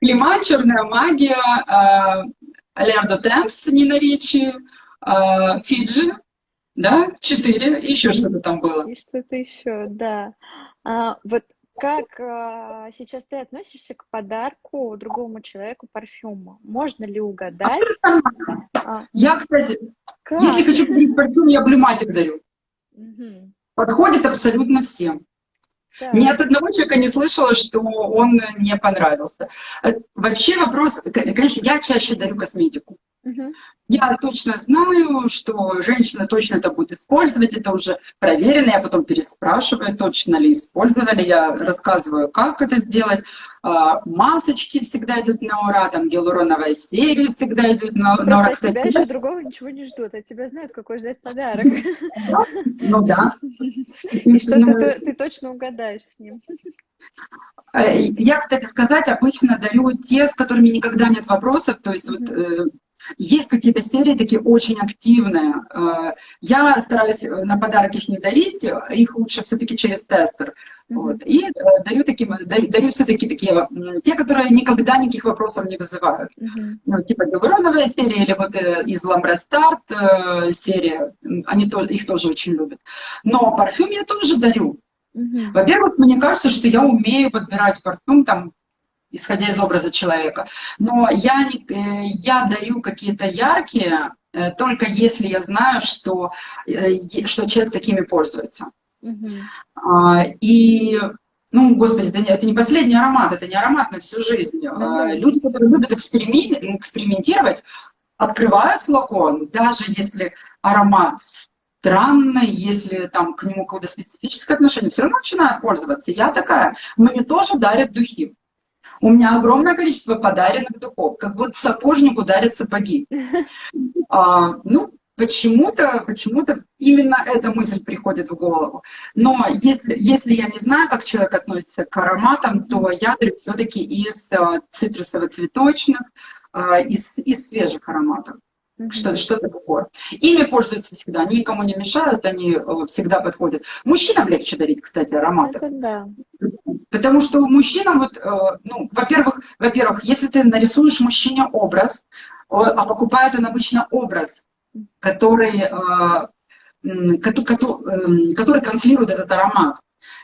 Клима, черная магия, Леардо Темпс, Нина Ричи, Фиджи, да, четыре, и еще что-то там было. И что-то еще, да. А, вот как а, сейчас ты относишься к подарку другому человеку парфюма? Можно ли угадать? Абсолютно нормально. А, я, кстати, как? если хочу подарить парфюм, я блюматик даю. Угу. Подходит абсолютно всем. Да. Ни от одного человека не слышала, что он не понравился. Э, вообще вопрос, конечно, я чаще дарю косметику. Угу. Я точно знаю, что женщина точно это будет использовать, это уже проверено, я потом переспрашиваю, точно ли использовали, я рассказываю, как это сделать. А, масочки всегда идут на ура, там гиалуроновая серия всегда идет на, на ура. Кстати, тебя еще другого ничего не ждут, от тебя знают, какой ждать подарок. Ну да. И что ну, ты точно угадаешь с ним. Э, я, кстати, сказать, обычно дарю те, с которыми никогда нет вопросов. То есть вот э, есть какие-то серии такие очень активные. Э, я стараюсь на подарок их не дарить, их лучше все-таки через тестер. Вот. И даю, таким, даю, даю все-таки такие, те, которые никогда никаких вопросов не вызывают. Mm-hmm. Ну, типа гавроновая серия или вот из Ламбре Старт серия, они их тоже очень любят. Но парфюм я тоже дарю. Угу. Во-первых, мне кажется, что я умею подбирать парфюм, там, исходя из образа человека. Но я, не, э, я даю какие-то яркие, э, только если я знаю, что, э, что человек такими пользуется. Угу. И ну, господи, это не, это не последний аромат, это не аромат на всю жизнь. Mm-hmm. Люди, которые любят экспериментировать, открывают флакон, даже если аромат странно, если там к нему какое-то специфическое отношение, все равно начинают пользоваться. Я такая, мне тоже дарят духи. У меня огромное количество подаренных духов, как будто сапожнику дарят сапоги. А, ну, почему-то почему именно эта мысль приходит в голову. Но если, если я не знаю, как человек относится к ароматам, то я все-таки из а, цитрусово-цветочных, а, из, из свежих ароматов. Mm-hmm. Что, что-то такое. Ими пользуются всегда, они никому не мешают, они э, всегда подходят. Мужчинам легче дарить, кстати, ароматы. Это да. Потому что мужчинам, вот, э, ну, во-первых, во-первых, если ты нарисуешь мужчине образ, а покупает он обычно образ, который, э, который, который транслирует этот аромат.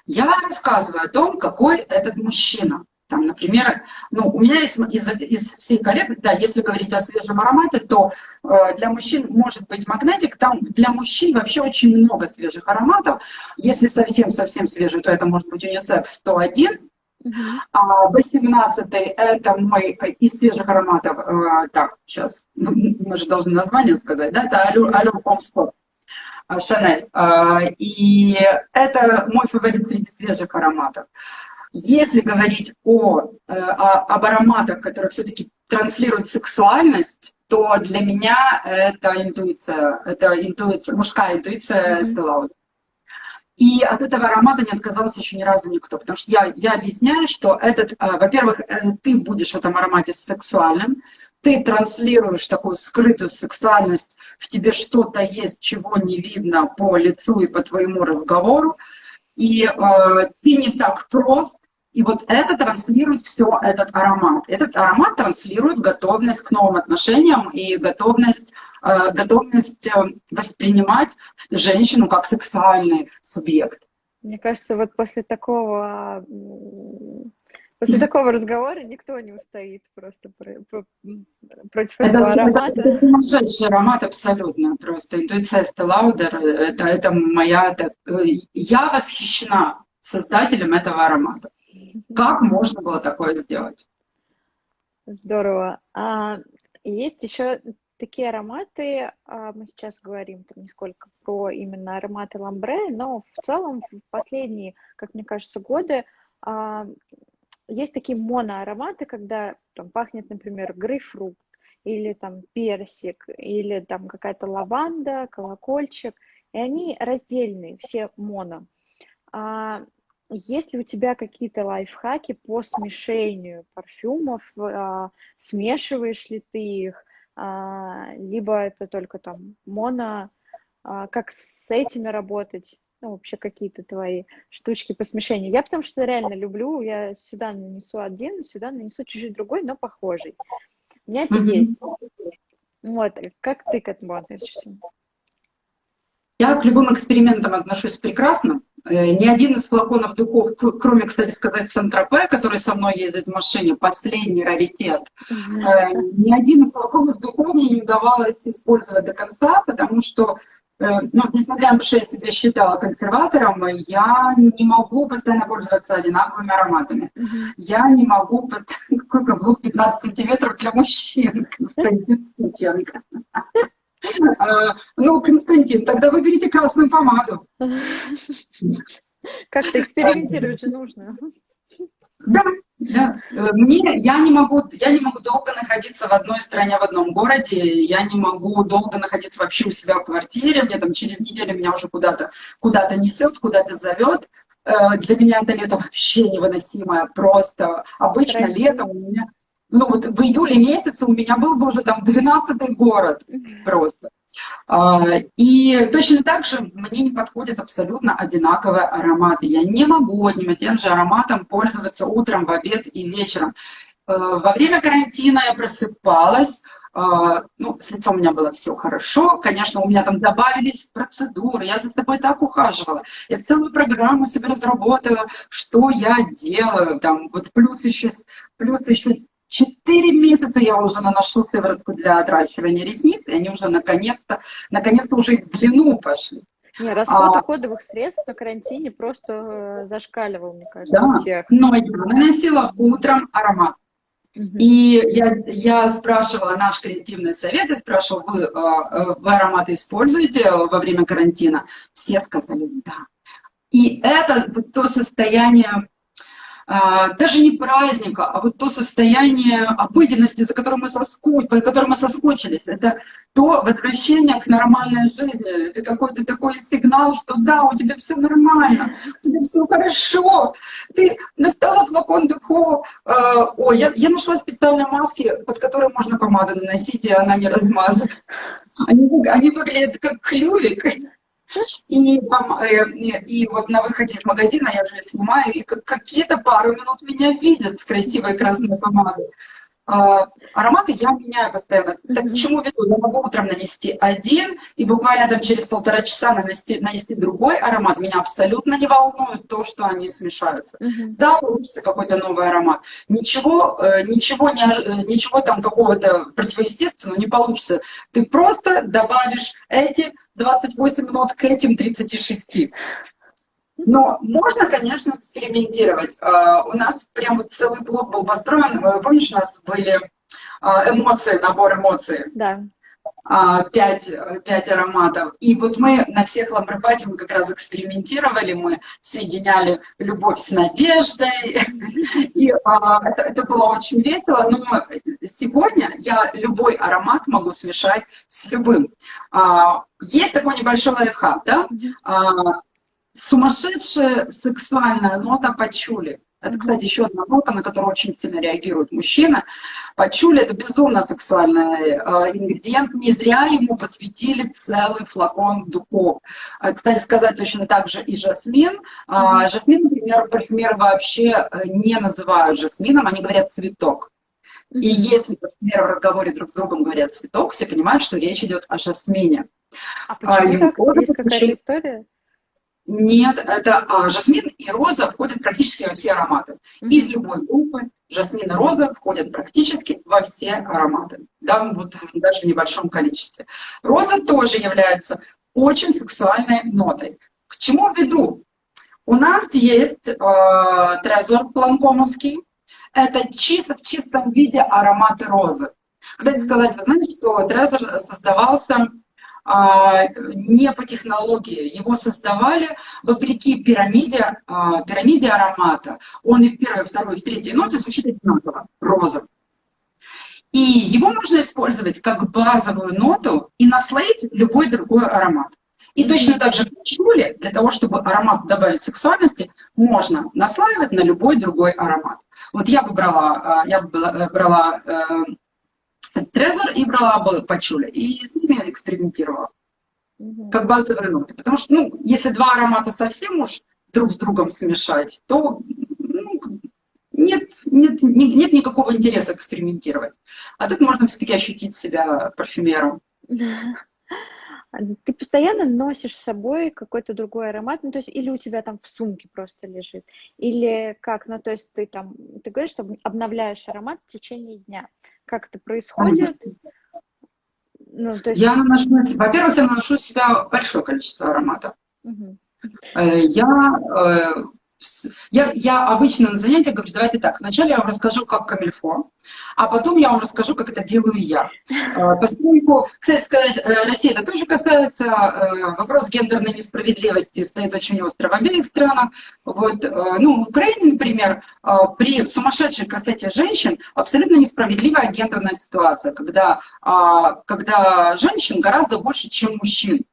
Я рассказываю о том, какой этот мужчина. Там, например, ну, у меня из, из, из всей коллекции, да, если говорить о свежем аромате, то э, для мужчин может быть магнетик. Там для мужчин вообще очень много свежих ароматов. Если совсем-совсем свежий, то это может быть унисекс 101. Uh-huh. А 18 это мой из свежих ароматов, э, так, сейчас, мы же должны название сказать, да, это Allure Home Spot. Шанель. И это мой фаворит среди свежих ароматов. Если говорить о, э, о, об ароматах, которые все-таки транслируют сексуальность, то для меня это интуиция, это интуиция, мужская интуиция mm-hmm. И от этого аромата не отказался еще ни разу никто, потому что я, я объясняю, что этот, э, во-первых, э, ты будешь в этом аромате сексуальным, ты транслируешь такую скрытую сексуальность, в тебе что-то есть, чего не видно по лицу и по твоему разговору, и э, ты не так прост, и вот это транслирует все этот аромат. Этот аромат транслирует готовность к новым отношениям и готовность, э, готовность э, воспринимать женщину как сексуальный субъект. Мне кажется, вот после такого После такого разговора никто не устоит просто про, про, против это, этого аромата. Это, это сумасшедший аромат абсолютно просто. Интуиция Стеллаудер, это, это моя... Это, я восхищена создателем этого аромата. Как можно было такое сделать? Здорово. А, есть еще такие ароматы, а, мы сейчас говорим там не сколько про именно ароматы ламбре, но в целом в последние, как мне кажется, годы а, есть такие моноароматы, когда там пахнет, например, грейпфрут, или там персик, или там какая-то лаванда, колокольчик, и они раздельные, все моно. А, есть ли у тебя какие-то лайфхаки по смешению парфюмов? А, смешиваешь ли ты их? А, либо это только там моно? А, как с этими работать? Ну, вообще какие-то твои штучки по смешению. Я потому что реально люблю, я сюда нанесу один, сюда нанесу чуть-чуть другой, но похожий. У меня это mm-hmm. есть. Вот, как ты к этому относишься? Я к любым экспериментам отношусь прекрасно. Э, ни один из флаконов духов, кроме, кстати сказать, Сантропе, который со мной ездит в машине, последний раритет, mm-hmm. ни один из флаконов духов мне не удавалось использовать до конца, потому что э, ну, несмотря на то, что я себя считала консерватором, я не могу постоянно пользоваться одинаковыми ароматами. Mm-hmm. Я не могу... Какой каблук 15 сантиметров для мужчин, Константин Стученко. А, ну, Константин, тогда выберите красную помаду. Как-то экспериментировать нужно. Да, да. Мне, я не могу, я не могу долго находиться в одной стране, в одном городе, я не могу долго находиться вообще у себя в квартире, мне там через неделю меня уже куда-то куда, -то, несет, куда-то зовет. Э, для меня это лето вообще невыносимое, просто. Обычно летом у меня ну вот в июле месяце у меня был бы уже там 12 город просто. А, и точно так же мне не подходят абсолютно одинаковые ароматы. Я не могу одним и тем же ароматом пользоваться утром, в обед и вечером. Э, во время карантина я просыпалась, э, ну, с лицом у меня было все хорошо, конечно, у меня там добавились процедуры, я за собой так ухаживала, я целую программу себе разработала, что я делаю, там, вот плюс еще, плюс еще Четыре месяца я уже наношу сыворотку для отращивания ресниц, и они уже наконец-то, наконец-то уже в длину пошли. Не, расход а, уходовых средств на карантине просто э, зашкаливал, мне кажется, да, всех. но я наносила утром аромат. Угу. И я, я спрашивала наш креативный совет, я спрашивала, вы, э, э, вы ароматы используете во время карантина? Все сказали да. И это то состояние даже не праздника, а вот то состояние обыденности, за которым мы, соску... по которому мы соскучились. Это то возвращение к нормальной жизни. Это какой-то такой сигнал, что да, у тебя все нормально, у тебя все хорошо. Ты достала флакон духов. Ой, я, я нашла специальные маски, под которые можно помаду наносить, и она не размазывает. Они, они выглядят как клювик. И, там, э, и вот на выходе из магазина я уже снимаю, и какие-то пару минут меня видят с красивой красной помадой. А, ароматы я меняю постоянно. Так к чему веду? Я могу утром нанести один, и буквально там через полтора часа нанести, нанести другой аромат. Меня абсолютно не волнует то, что они смешаются. Mm-hmm. Да, получится какой-то новый аромат. Ничего, э, ничего, не, э, ничего там какого-то противоестественного не получится. Ты просто добавишь эти 28 нот к этим 36. Но можно, конечно, экспериментировать. А, у нас прям вот целый блок был построен. Помнишь, у нас были а, эмоции, набор эмоций? Да. А, пять, пять ароматов. И вот мы на всех ламбропате мы как раз экспериментировали, мы соединяли любовь с надеждой. И это, это было очень весело. Но сегодня я любой аромат могу смешать с любым. Есть такой небольшой лайфхак, да? Сумасшедшая сексуальная нота пачули. Это, кстати, еще одна нота, на которую очень сильно реагируют мужчины. Пачули – это безумно сексуальный э, ингредиент. Не зря ему посвятили целый флакон духов. Э, кстати сказать, точно так же и жасмин. Э, жасмин, например, парфюмеры вообще э, не называют жасмином, они говорят цветок. И если парфюмеры в разговоре друг с другом говорят цветок, все понимают, что речь идет о жасмине. А почему а, так? Есть какая-то история? Нет, это а, жасмин и роза входят практически во все ароматы. Из любой группы жасмин и роза входят практически во все ароматы. Да, вот даже в небольшом количестве. Роза тоже является очень сексуальной нотой. К чему веду? У нас есть э, трезор планкомовский. Это чисто в чистом виде ароматы розы. Кстати сказать, вы знаете, что трезор создавался не по технологии. Его создавали вопреки пирамиде, а, пирамиде аромата. Он и в первой, второй, и в третьей ноте звучит одинаково, роза. И его можно использовать как базовую ноту и наслоить любой другой аромат. И точно так же чули, для того, чтобы аромат добавить сексуальности, можно наслаивать на любой другой аромат. Вот я бы брала, а, я бы брала э, Трезор и брала бы пачуля, и с ними экспериментировала. Угу. Как базовые ноты. Потому что, ну, если два аромата совсем уж друг с другом смешать, то ну, нет, нет, нет никакого интереса экспериментировать. А тут можно все-таки ощутить себя парфюмером. Ты постоянно носишь с собой какой-то другой аромат, ну, то есть или у тебя там в сумке просто лежит, или как, ну, то есть ты там, ты говоришь, что обновляешь аромат в течение дня. Как это происходит? Ну, то есть... Я наношу, во-первых, я наношу себя большое количество ароматов. Угу. Я э, я, я обычно на занятиях говорю, давайте так, вначале я вам расскажу, как камильфо, а потом я вам расскажу, как это делаю я. Э, поскольку, кстати сказать, э, Россия это тоже касается, э, вопрос гендерной несправедливости стоит очень остро в обеих странах. Вот, ну, в Украине, например, при сумасшедшей красоте женщин абсолютно несправедливая гендерная ситуация, когда, а, когда женщин гораздо больше, чем мужчин.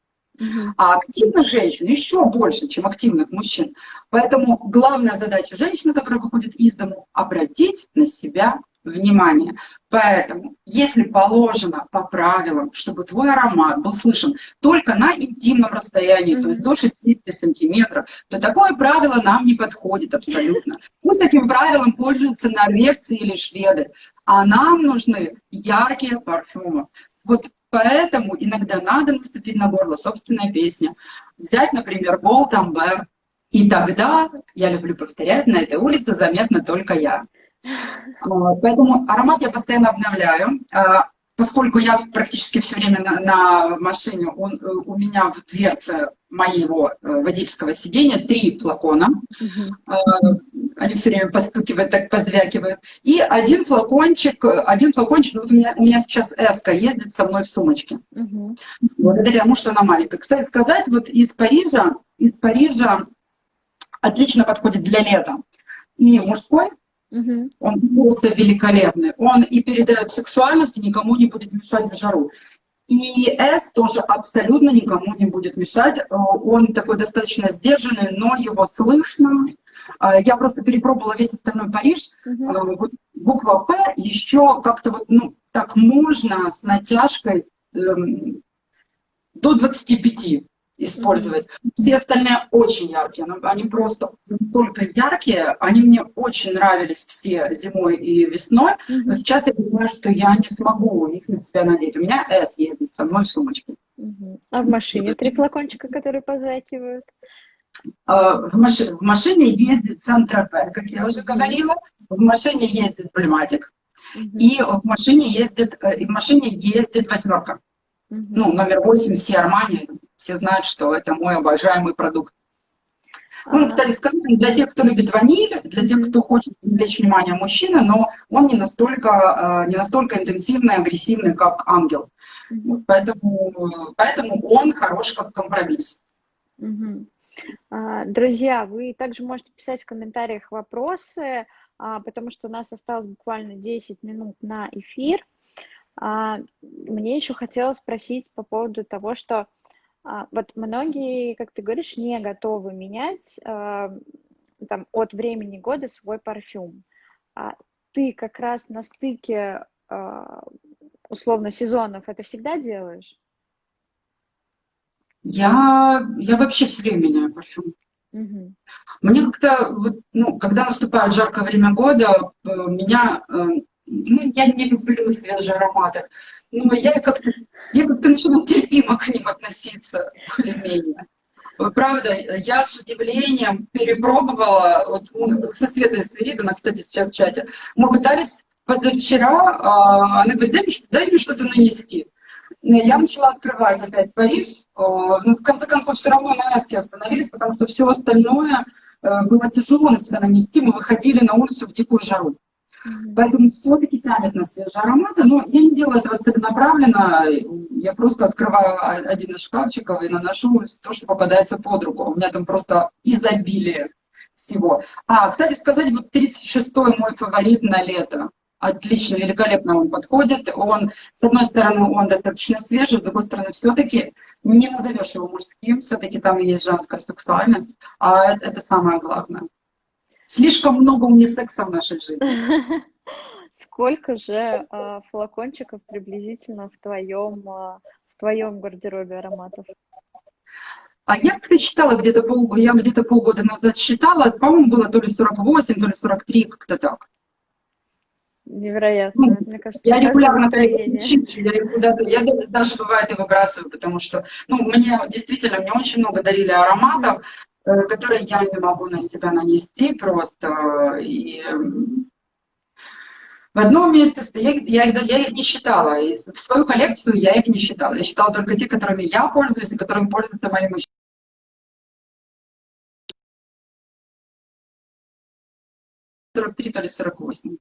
А активных женщин еще больше, чем активных мужчин. Поэтому главная задача женщины, которая выходит из дому, обратить на себя внимание. Поэтому, если положено по правилам, чтобы твой аромат был слышен только на интимном расстоянии, mm-hmm. то есть до 60 сантиметров, то такое правило нам не подходит абсолютно. Пусть этим правилом пользуются норвежцы или шведы, а нам нужны яркие парфюмы. Вот Поэтому иногда надо наступить на горло собственная песня. Взять, например, Gold Amber. И тогда, я люблю повторять, на этой улице заметно только я. Поэтому аромат я постоянно обновляю. А, поскольку я практически все время на, на машине, он, э, у меня в дверце моего э, водительского сидения три флакона. Uh-huh. Они все время постукивают, так позвякивают. И один флакончик, один флакончик, вот у меня, у меня сейчас Эска ездит со мной в сумочке. Uh-huh. Благодаря тому, что она маленькая. Кстати сказать, вот из Парижа, из Парижа отлично подходит для лета. И мужской, Угу. Он просто великолепный. Он и передает сексуальность, и никому не будет мешать в жару. И S тоже абсолютно никому не будет мешать. Э, он такой достаточно сдержанный, но его слышно. Э, я просто перепробовала весь остальной Париж. Угу. Вот буква П еще как-то вот, ну, так можно с натяжкой эм, до 25 использовать. Все остальные очень яркие, они просто настолько яркие, они мне очень нравились все зимой и весной, но сейчас я понимаю, что я не смогу их на себя надеть. У меня S ездит со мной в сумочке. А в машине три флакончика, которые позвякивают? А, в, маш... в машине ездит Сантропе, как я уже говорила, в машине ездит Блематик, и в машине ездит, э, и в машине ездит восьмерка. Ну, номер 8 Си Армани, все знают, что это мой обожаемый продукт. Ну, кстати сказать, для тех, кто любит ваниль, для тех, кто хочет привлечь внимание мужчины, но он не настолько, э, не настолько интенсивный, агрессивный, как ангел. Вот поэтому, поэтому он хорош как компромисс. А, друзья, вы также можете писать в комментариях вопросы, а, потому что у нас осталось буквально 10 минут на эфир. А, мне еще хотелось спросить по поводу того, что а, вот многие, как ты говоришь, не готовы менять а, там, от времени года свой парфюм. А ты как раз на стыке условно сезонов это всегда делаешь? Я, я вообще все время меняю парфюм. Угу. Мне как-то, вот, ну, когда наступает жаркое время года, э, меня э, ну, я не люблю свежие ароматы, но я как-то я как-то начала терпимо к ним относиться, более-менее. Правда, я с удивлением перепробовала, вот со Светой Свиридовной, кстати, сейчас в чате, мы пытались позавчера, а, она говорит, дай мне, дай мне что-то нанести. Я начала открывать опять Париж, а, но в конце концов все равно на Эске остановились, потому что все остальное э, было тяжело на себя нанести, мы выходили на улицу в дикую жару. Поэтому все-таки тянет на свежие ароматы, но я не делаю этого целенаправленно, я просто открываю один из шкафчиков и наношу то, что попадается под руку. У меня там просто изобилие всего. А, кстати сказать, вот 36-й мой фаворит на лето. Отлично, великолепно он подходит. Он, с одной стороны, он достаточно свежий, с другой стороны, все-таки не назовешь его мужским, все-таки там есть женская сексуальность, а это, это самое главное. Слишком много унисекса в нашей жизни. Сколько же э, флакончиков приблизительно в твоем, э, в твоем гардеробе ароматов? А я как-то считала где-то пол, я где-то полгода назад считала, по-моему, было то ли 48, то ли 43, как-то так. Невероятно. Ну, Мне кажется, я регулярно я, я даже бывает и выбрасываю, потому что, ну, мне действительно, мне очень много дарили ароматов, э, которые я не могу на себя нанести просто. И в одном месте я, я, я их не считала. И в свою коллекцию я их не считала. Я считала только те, которыми я пользуюсь и которыми пользуются мои мужчины. 43, то ли 48.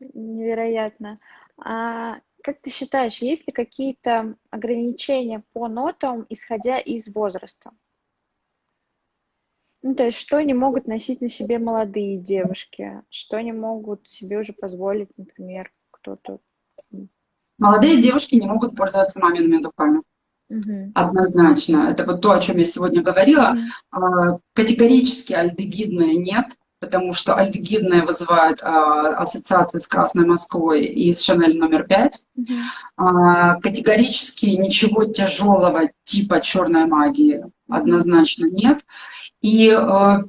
Невероятно. А как ты считаешь, есть ли какие-то ограничения по нотам, исходя из возраста? Ну, то есть, что не могут носить на себе молодые девушки, что не могут себе уже позволить, например, кто-то. Молодые девушки не могут пользоваться мамиными духами. Угу. Однозначно. Это вот то, о чем я сегодня говорила. Угу. Категорически альдегидные нет потому что альдегидные вызывают а, ассоциации с Красной Москвой и с Шанель номер пять. Mm-hmm. А, категорически ничего тяжелого типа черной магии однозначно нет. И, а,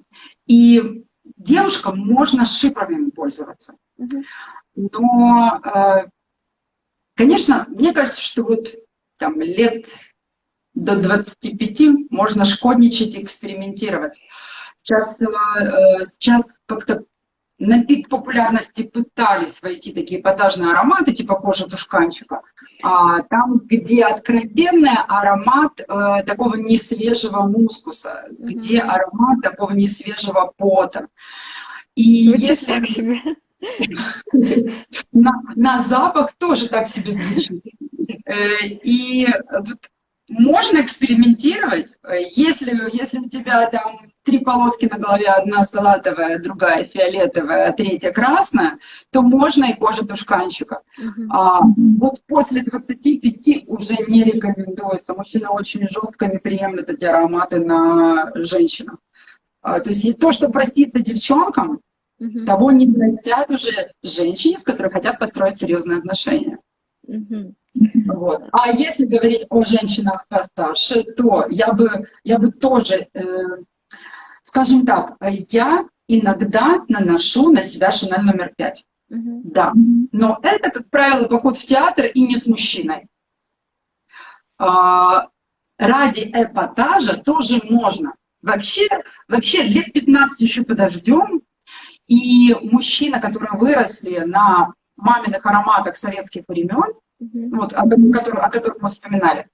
и девушкам можно шиповыми пользоваться. Но, а, конечно, мне кажется, что вот там лет до 25 можно шкодничать и экспериментировать. Сейчас, э, сейчас как-то на пик популярности пытались войти такие эпатажные ароматы, типа кожи тушканчика. А, там, где откровенный аромат э, такого несвежего мускуса, mm-hmm. где аромат такого несвежего пота. И звучит если... так себе. на, на запах тоже так себе звучит. Э, и вот можно экспериментировать, если, если у тебя там три полоски на голове, одна салатовая, другая фиолетовая, а третья красная, то можно и кожа тушканчика. Uh-huh. А, вот после 25 уже не рекомендуется. Мужчина очень жестко не приемлет эти ароматы на женщинах. А, то есть то, что простится девчонкам, uh-huh. того не простят уже женщине, с которой хотят построить серьезные отношения. Uh-huh. Вот. А если говорить о женщинах постарше, то я бы, я бы тоже, э, скажем так, я иногда наношу на себя Шанель номер пять. Uh-huh. Да. Но это, как правило, поход в театр и не с мужчиной. А, ради эпатажа тоже можно. Вообще, вообще лет 15 еще подождем, и мужчина, которые выросли на маминых ароматах советских времен, угу. вот, о, которых, о которых мы вспоминали,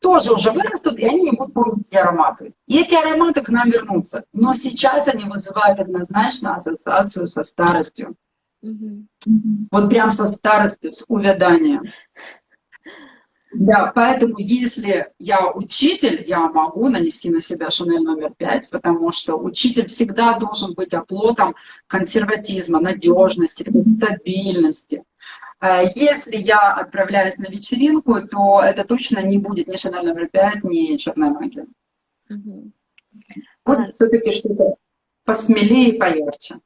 тоже уже вырастут, и они не будут помнить эти ароматы. И эти ароматы к нам вернутся. Но сейчас они вызывают однозначно ассоциацию со старостью. Угу. Вот прям со старостью, с увяданием. Да, поэтому если я учитель, я могу нанести на себя Шанель номер пять, потому что учитель всегда должен быть оплотом консерватизма, надежности, стабильности. Э, если я отправляюсь на вечеринку, то это точно не будет ни Шанель номер пять, ни черная магия. Угу. Вот а... все-таки что-то посмелее и поярче.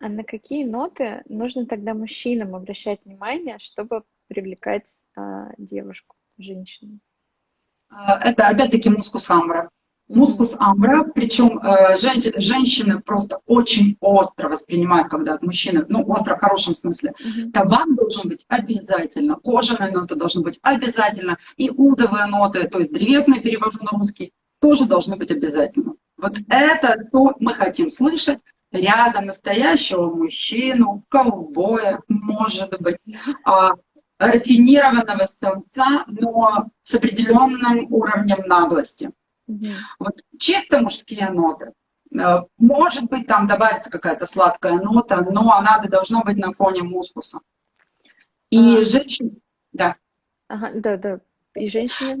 А на какие ноты нужно тогда мужчинам обращать внимание, чтобы привлекать а, девушку, женщину? Э, это опять-таки мускус амбра. Мускус амбра, причем э, жен, женщины просто очень остро воспринимают, когда от мужчины, ну, остро в хорошем смысле. Mm-hmm. Табак должен быть обязательно, кожаные ноты должны быть обязательно, и удовые ноты, то есть древесные, перевожу на русский, тоже должны быть обязательно. Вот это то мы хотим слышать рядом настоящего мужчину, ковбоя, может быть, а, рафинированного самца, но с определенным уровнем наглости. Вот чисто мужские ноты. Э, может быть, там добавится какая-то сладкая нота, но она должна быть на фоне мускуса. И а... женщин... Да. Ага, да, да. И женщинам?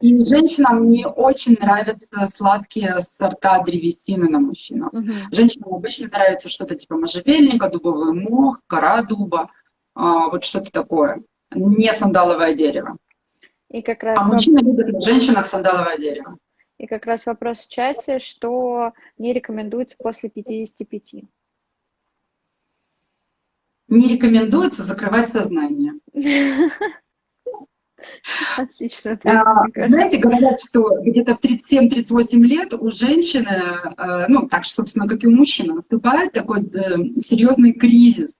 И женщинам не очень нравятся сладкие сорта древесины на мужчинах. Угу. Женщинам обычно нравится что-то типа можжевельника, дубовый мох, кора дуба, а, вот что-то такое. Не сандаловое дерево. И как раз а мужчины любят в женщинах сандаловое дерево. И как раз вопрос в чате, что не рекомендуется после 55. Не рекомендуется закрывать сознание. Отлично. А, знаете, говорят, что где-то в 37-38 лет у женщины, э, ну, так же, собственно, как и у мужчины, наступает такой э, серьезный кризис.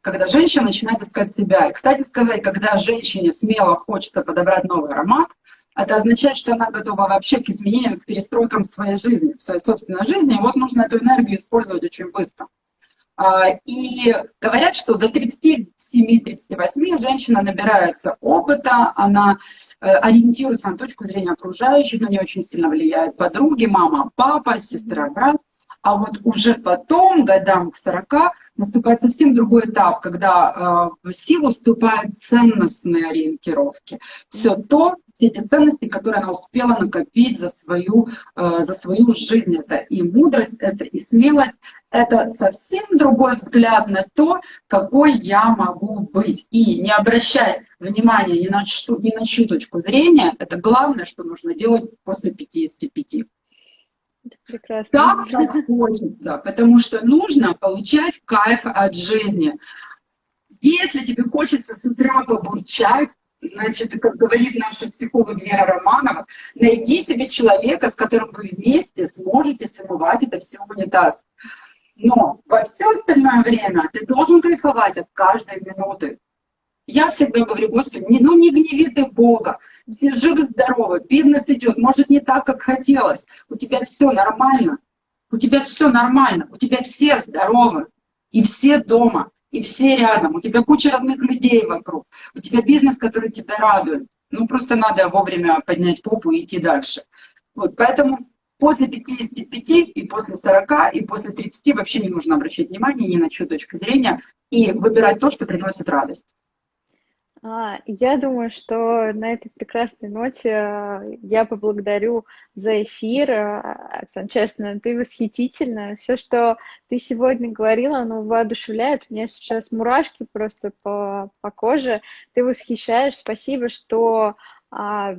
когда женщина начинает искать себя. И, кстати сказать, когда женщине смело хочется подобрать новый аромат, это означает, что она готова вообще к изменениям, к перестройкам своей жизни, в своей собственной жизни. И вот нужно эту энергию использовать очень быстро. А, и говорят, что до 37-38 женщина набирается опыта, она э, ориентируется на точку зрения окружающих, на нее очень сильно влияют подруги, мама, папа, сестра, брат. А вот уже потом, годам к 40, наступает совсем другой этап, когда э, в силу вступают ценностные ориентировки. Все то, все эти ценности, которые она успела накопить за свою, э, за свою жизнь. Это и мудрость, это и смелость, это совсем другой взгляд на то, какой я могу быть. И не обращать внимания ни на, что, ни на чью точку зрения, это главное, что нужно делать после 55. Прекрасно. Так, как хочется, потому что нужно получать кайф от жизни. Если тебе хочется с утра побурчать, значит, как говорит наша психолог Вера Романова, найди себе человека, с которым вы вместе сможете смывать это все унитаз. Но во все остальное время ты должен кайфовать от каждой минуты. Я всегда говорю, Господи, ну не гневи ты Бога, все живы-здоровы, бизнес идет, может не так, как хотелось, у тебя все нормально, у тебя все нормально, у тебя все здоровы, и все дома, и все рядом, у тебя куча родных людей вокруг, у тебя бизнес, который тебя радует. Ну просто надо вовремя поднять попу и идти дальше. Вот, поэтому после 55 и после 40 и после 30 вообще не нужно обращать внимание ни на чью точку зрения и выбирать то, что приносит радость. А, я думаю, что на этой прекрасной ноте э, я поблагодарю за эфир. Э, Оксана, честно, ты восхитительна. Все, что ты сегодня говорила, оно воодушевляет. У меня сейчас мурашки просто по, по коже. Ты восхищаешь. Спасибо, что а,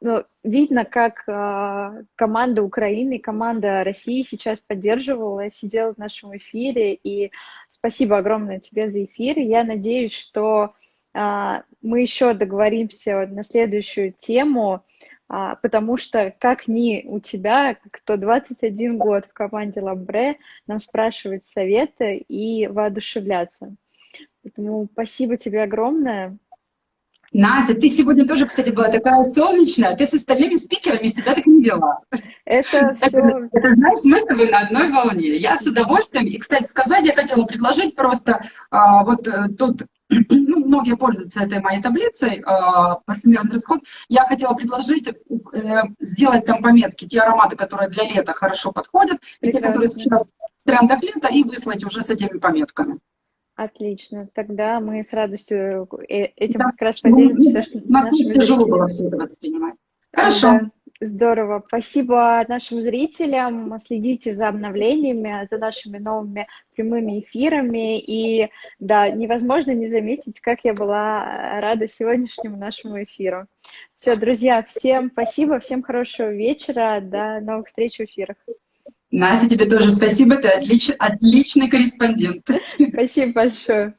ну, видно, как а, команда Украины, команда России сейчас поддерживала, сидела в нашем эфире. И спасибо огромное тебе за эфир. Я надеюсь, что мы еще договоримся на следующую тему, а, потому что как ни у тебя, кто 21 год в команде Ламбре, нам спрашивать советы и воодушевляться. Поэтому спасибо тебе огромное. Настя, ты сегодня тоже, кстати, была такая солнечная, ты с остальными спикерами себя так не вела. Это все... Это, это знаешь, мы с тобой на одной волне. Я с удовольствием, и, кстати, сказать, я хотела предложить просто а, вот э, тут ну, многие пользуются этой моей таблицей, парфюмерный расход. Я хотела предложить э, сделать там пометки, те ароматы, которые для лета хорошо подходят, и те, которые сейчас в трендах лета, и выслать уже с этими пометками. Отлично. Тогда мы с радостью э, этим да, как раз поделимся. У нас тяжело было все это воспринимать. Хорошо. Да. Здорово. Спасибо нашим зрителям. Следите за обновлениями, за нашими новыми прямыми эфирами. И да, невозможно не заметить, как я была рада сегодняшнему нашему эфиру. Все, друзья, всем спасибо, всем хорошего вечера. До новых встреч в эфирах. Настя, тебе тоже спасибо, ты отлич, отличный корреспондент. Спасибо большое.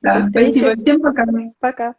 Да, спасибо, всем пока. Пока.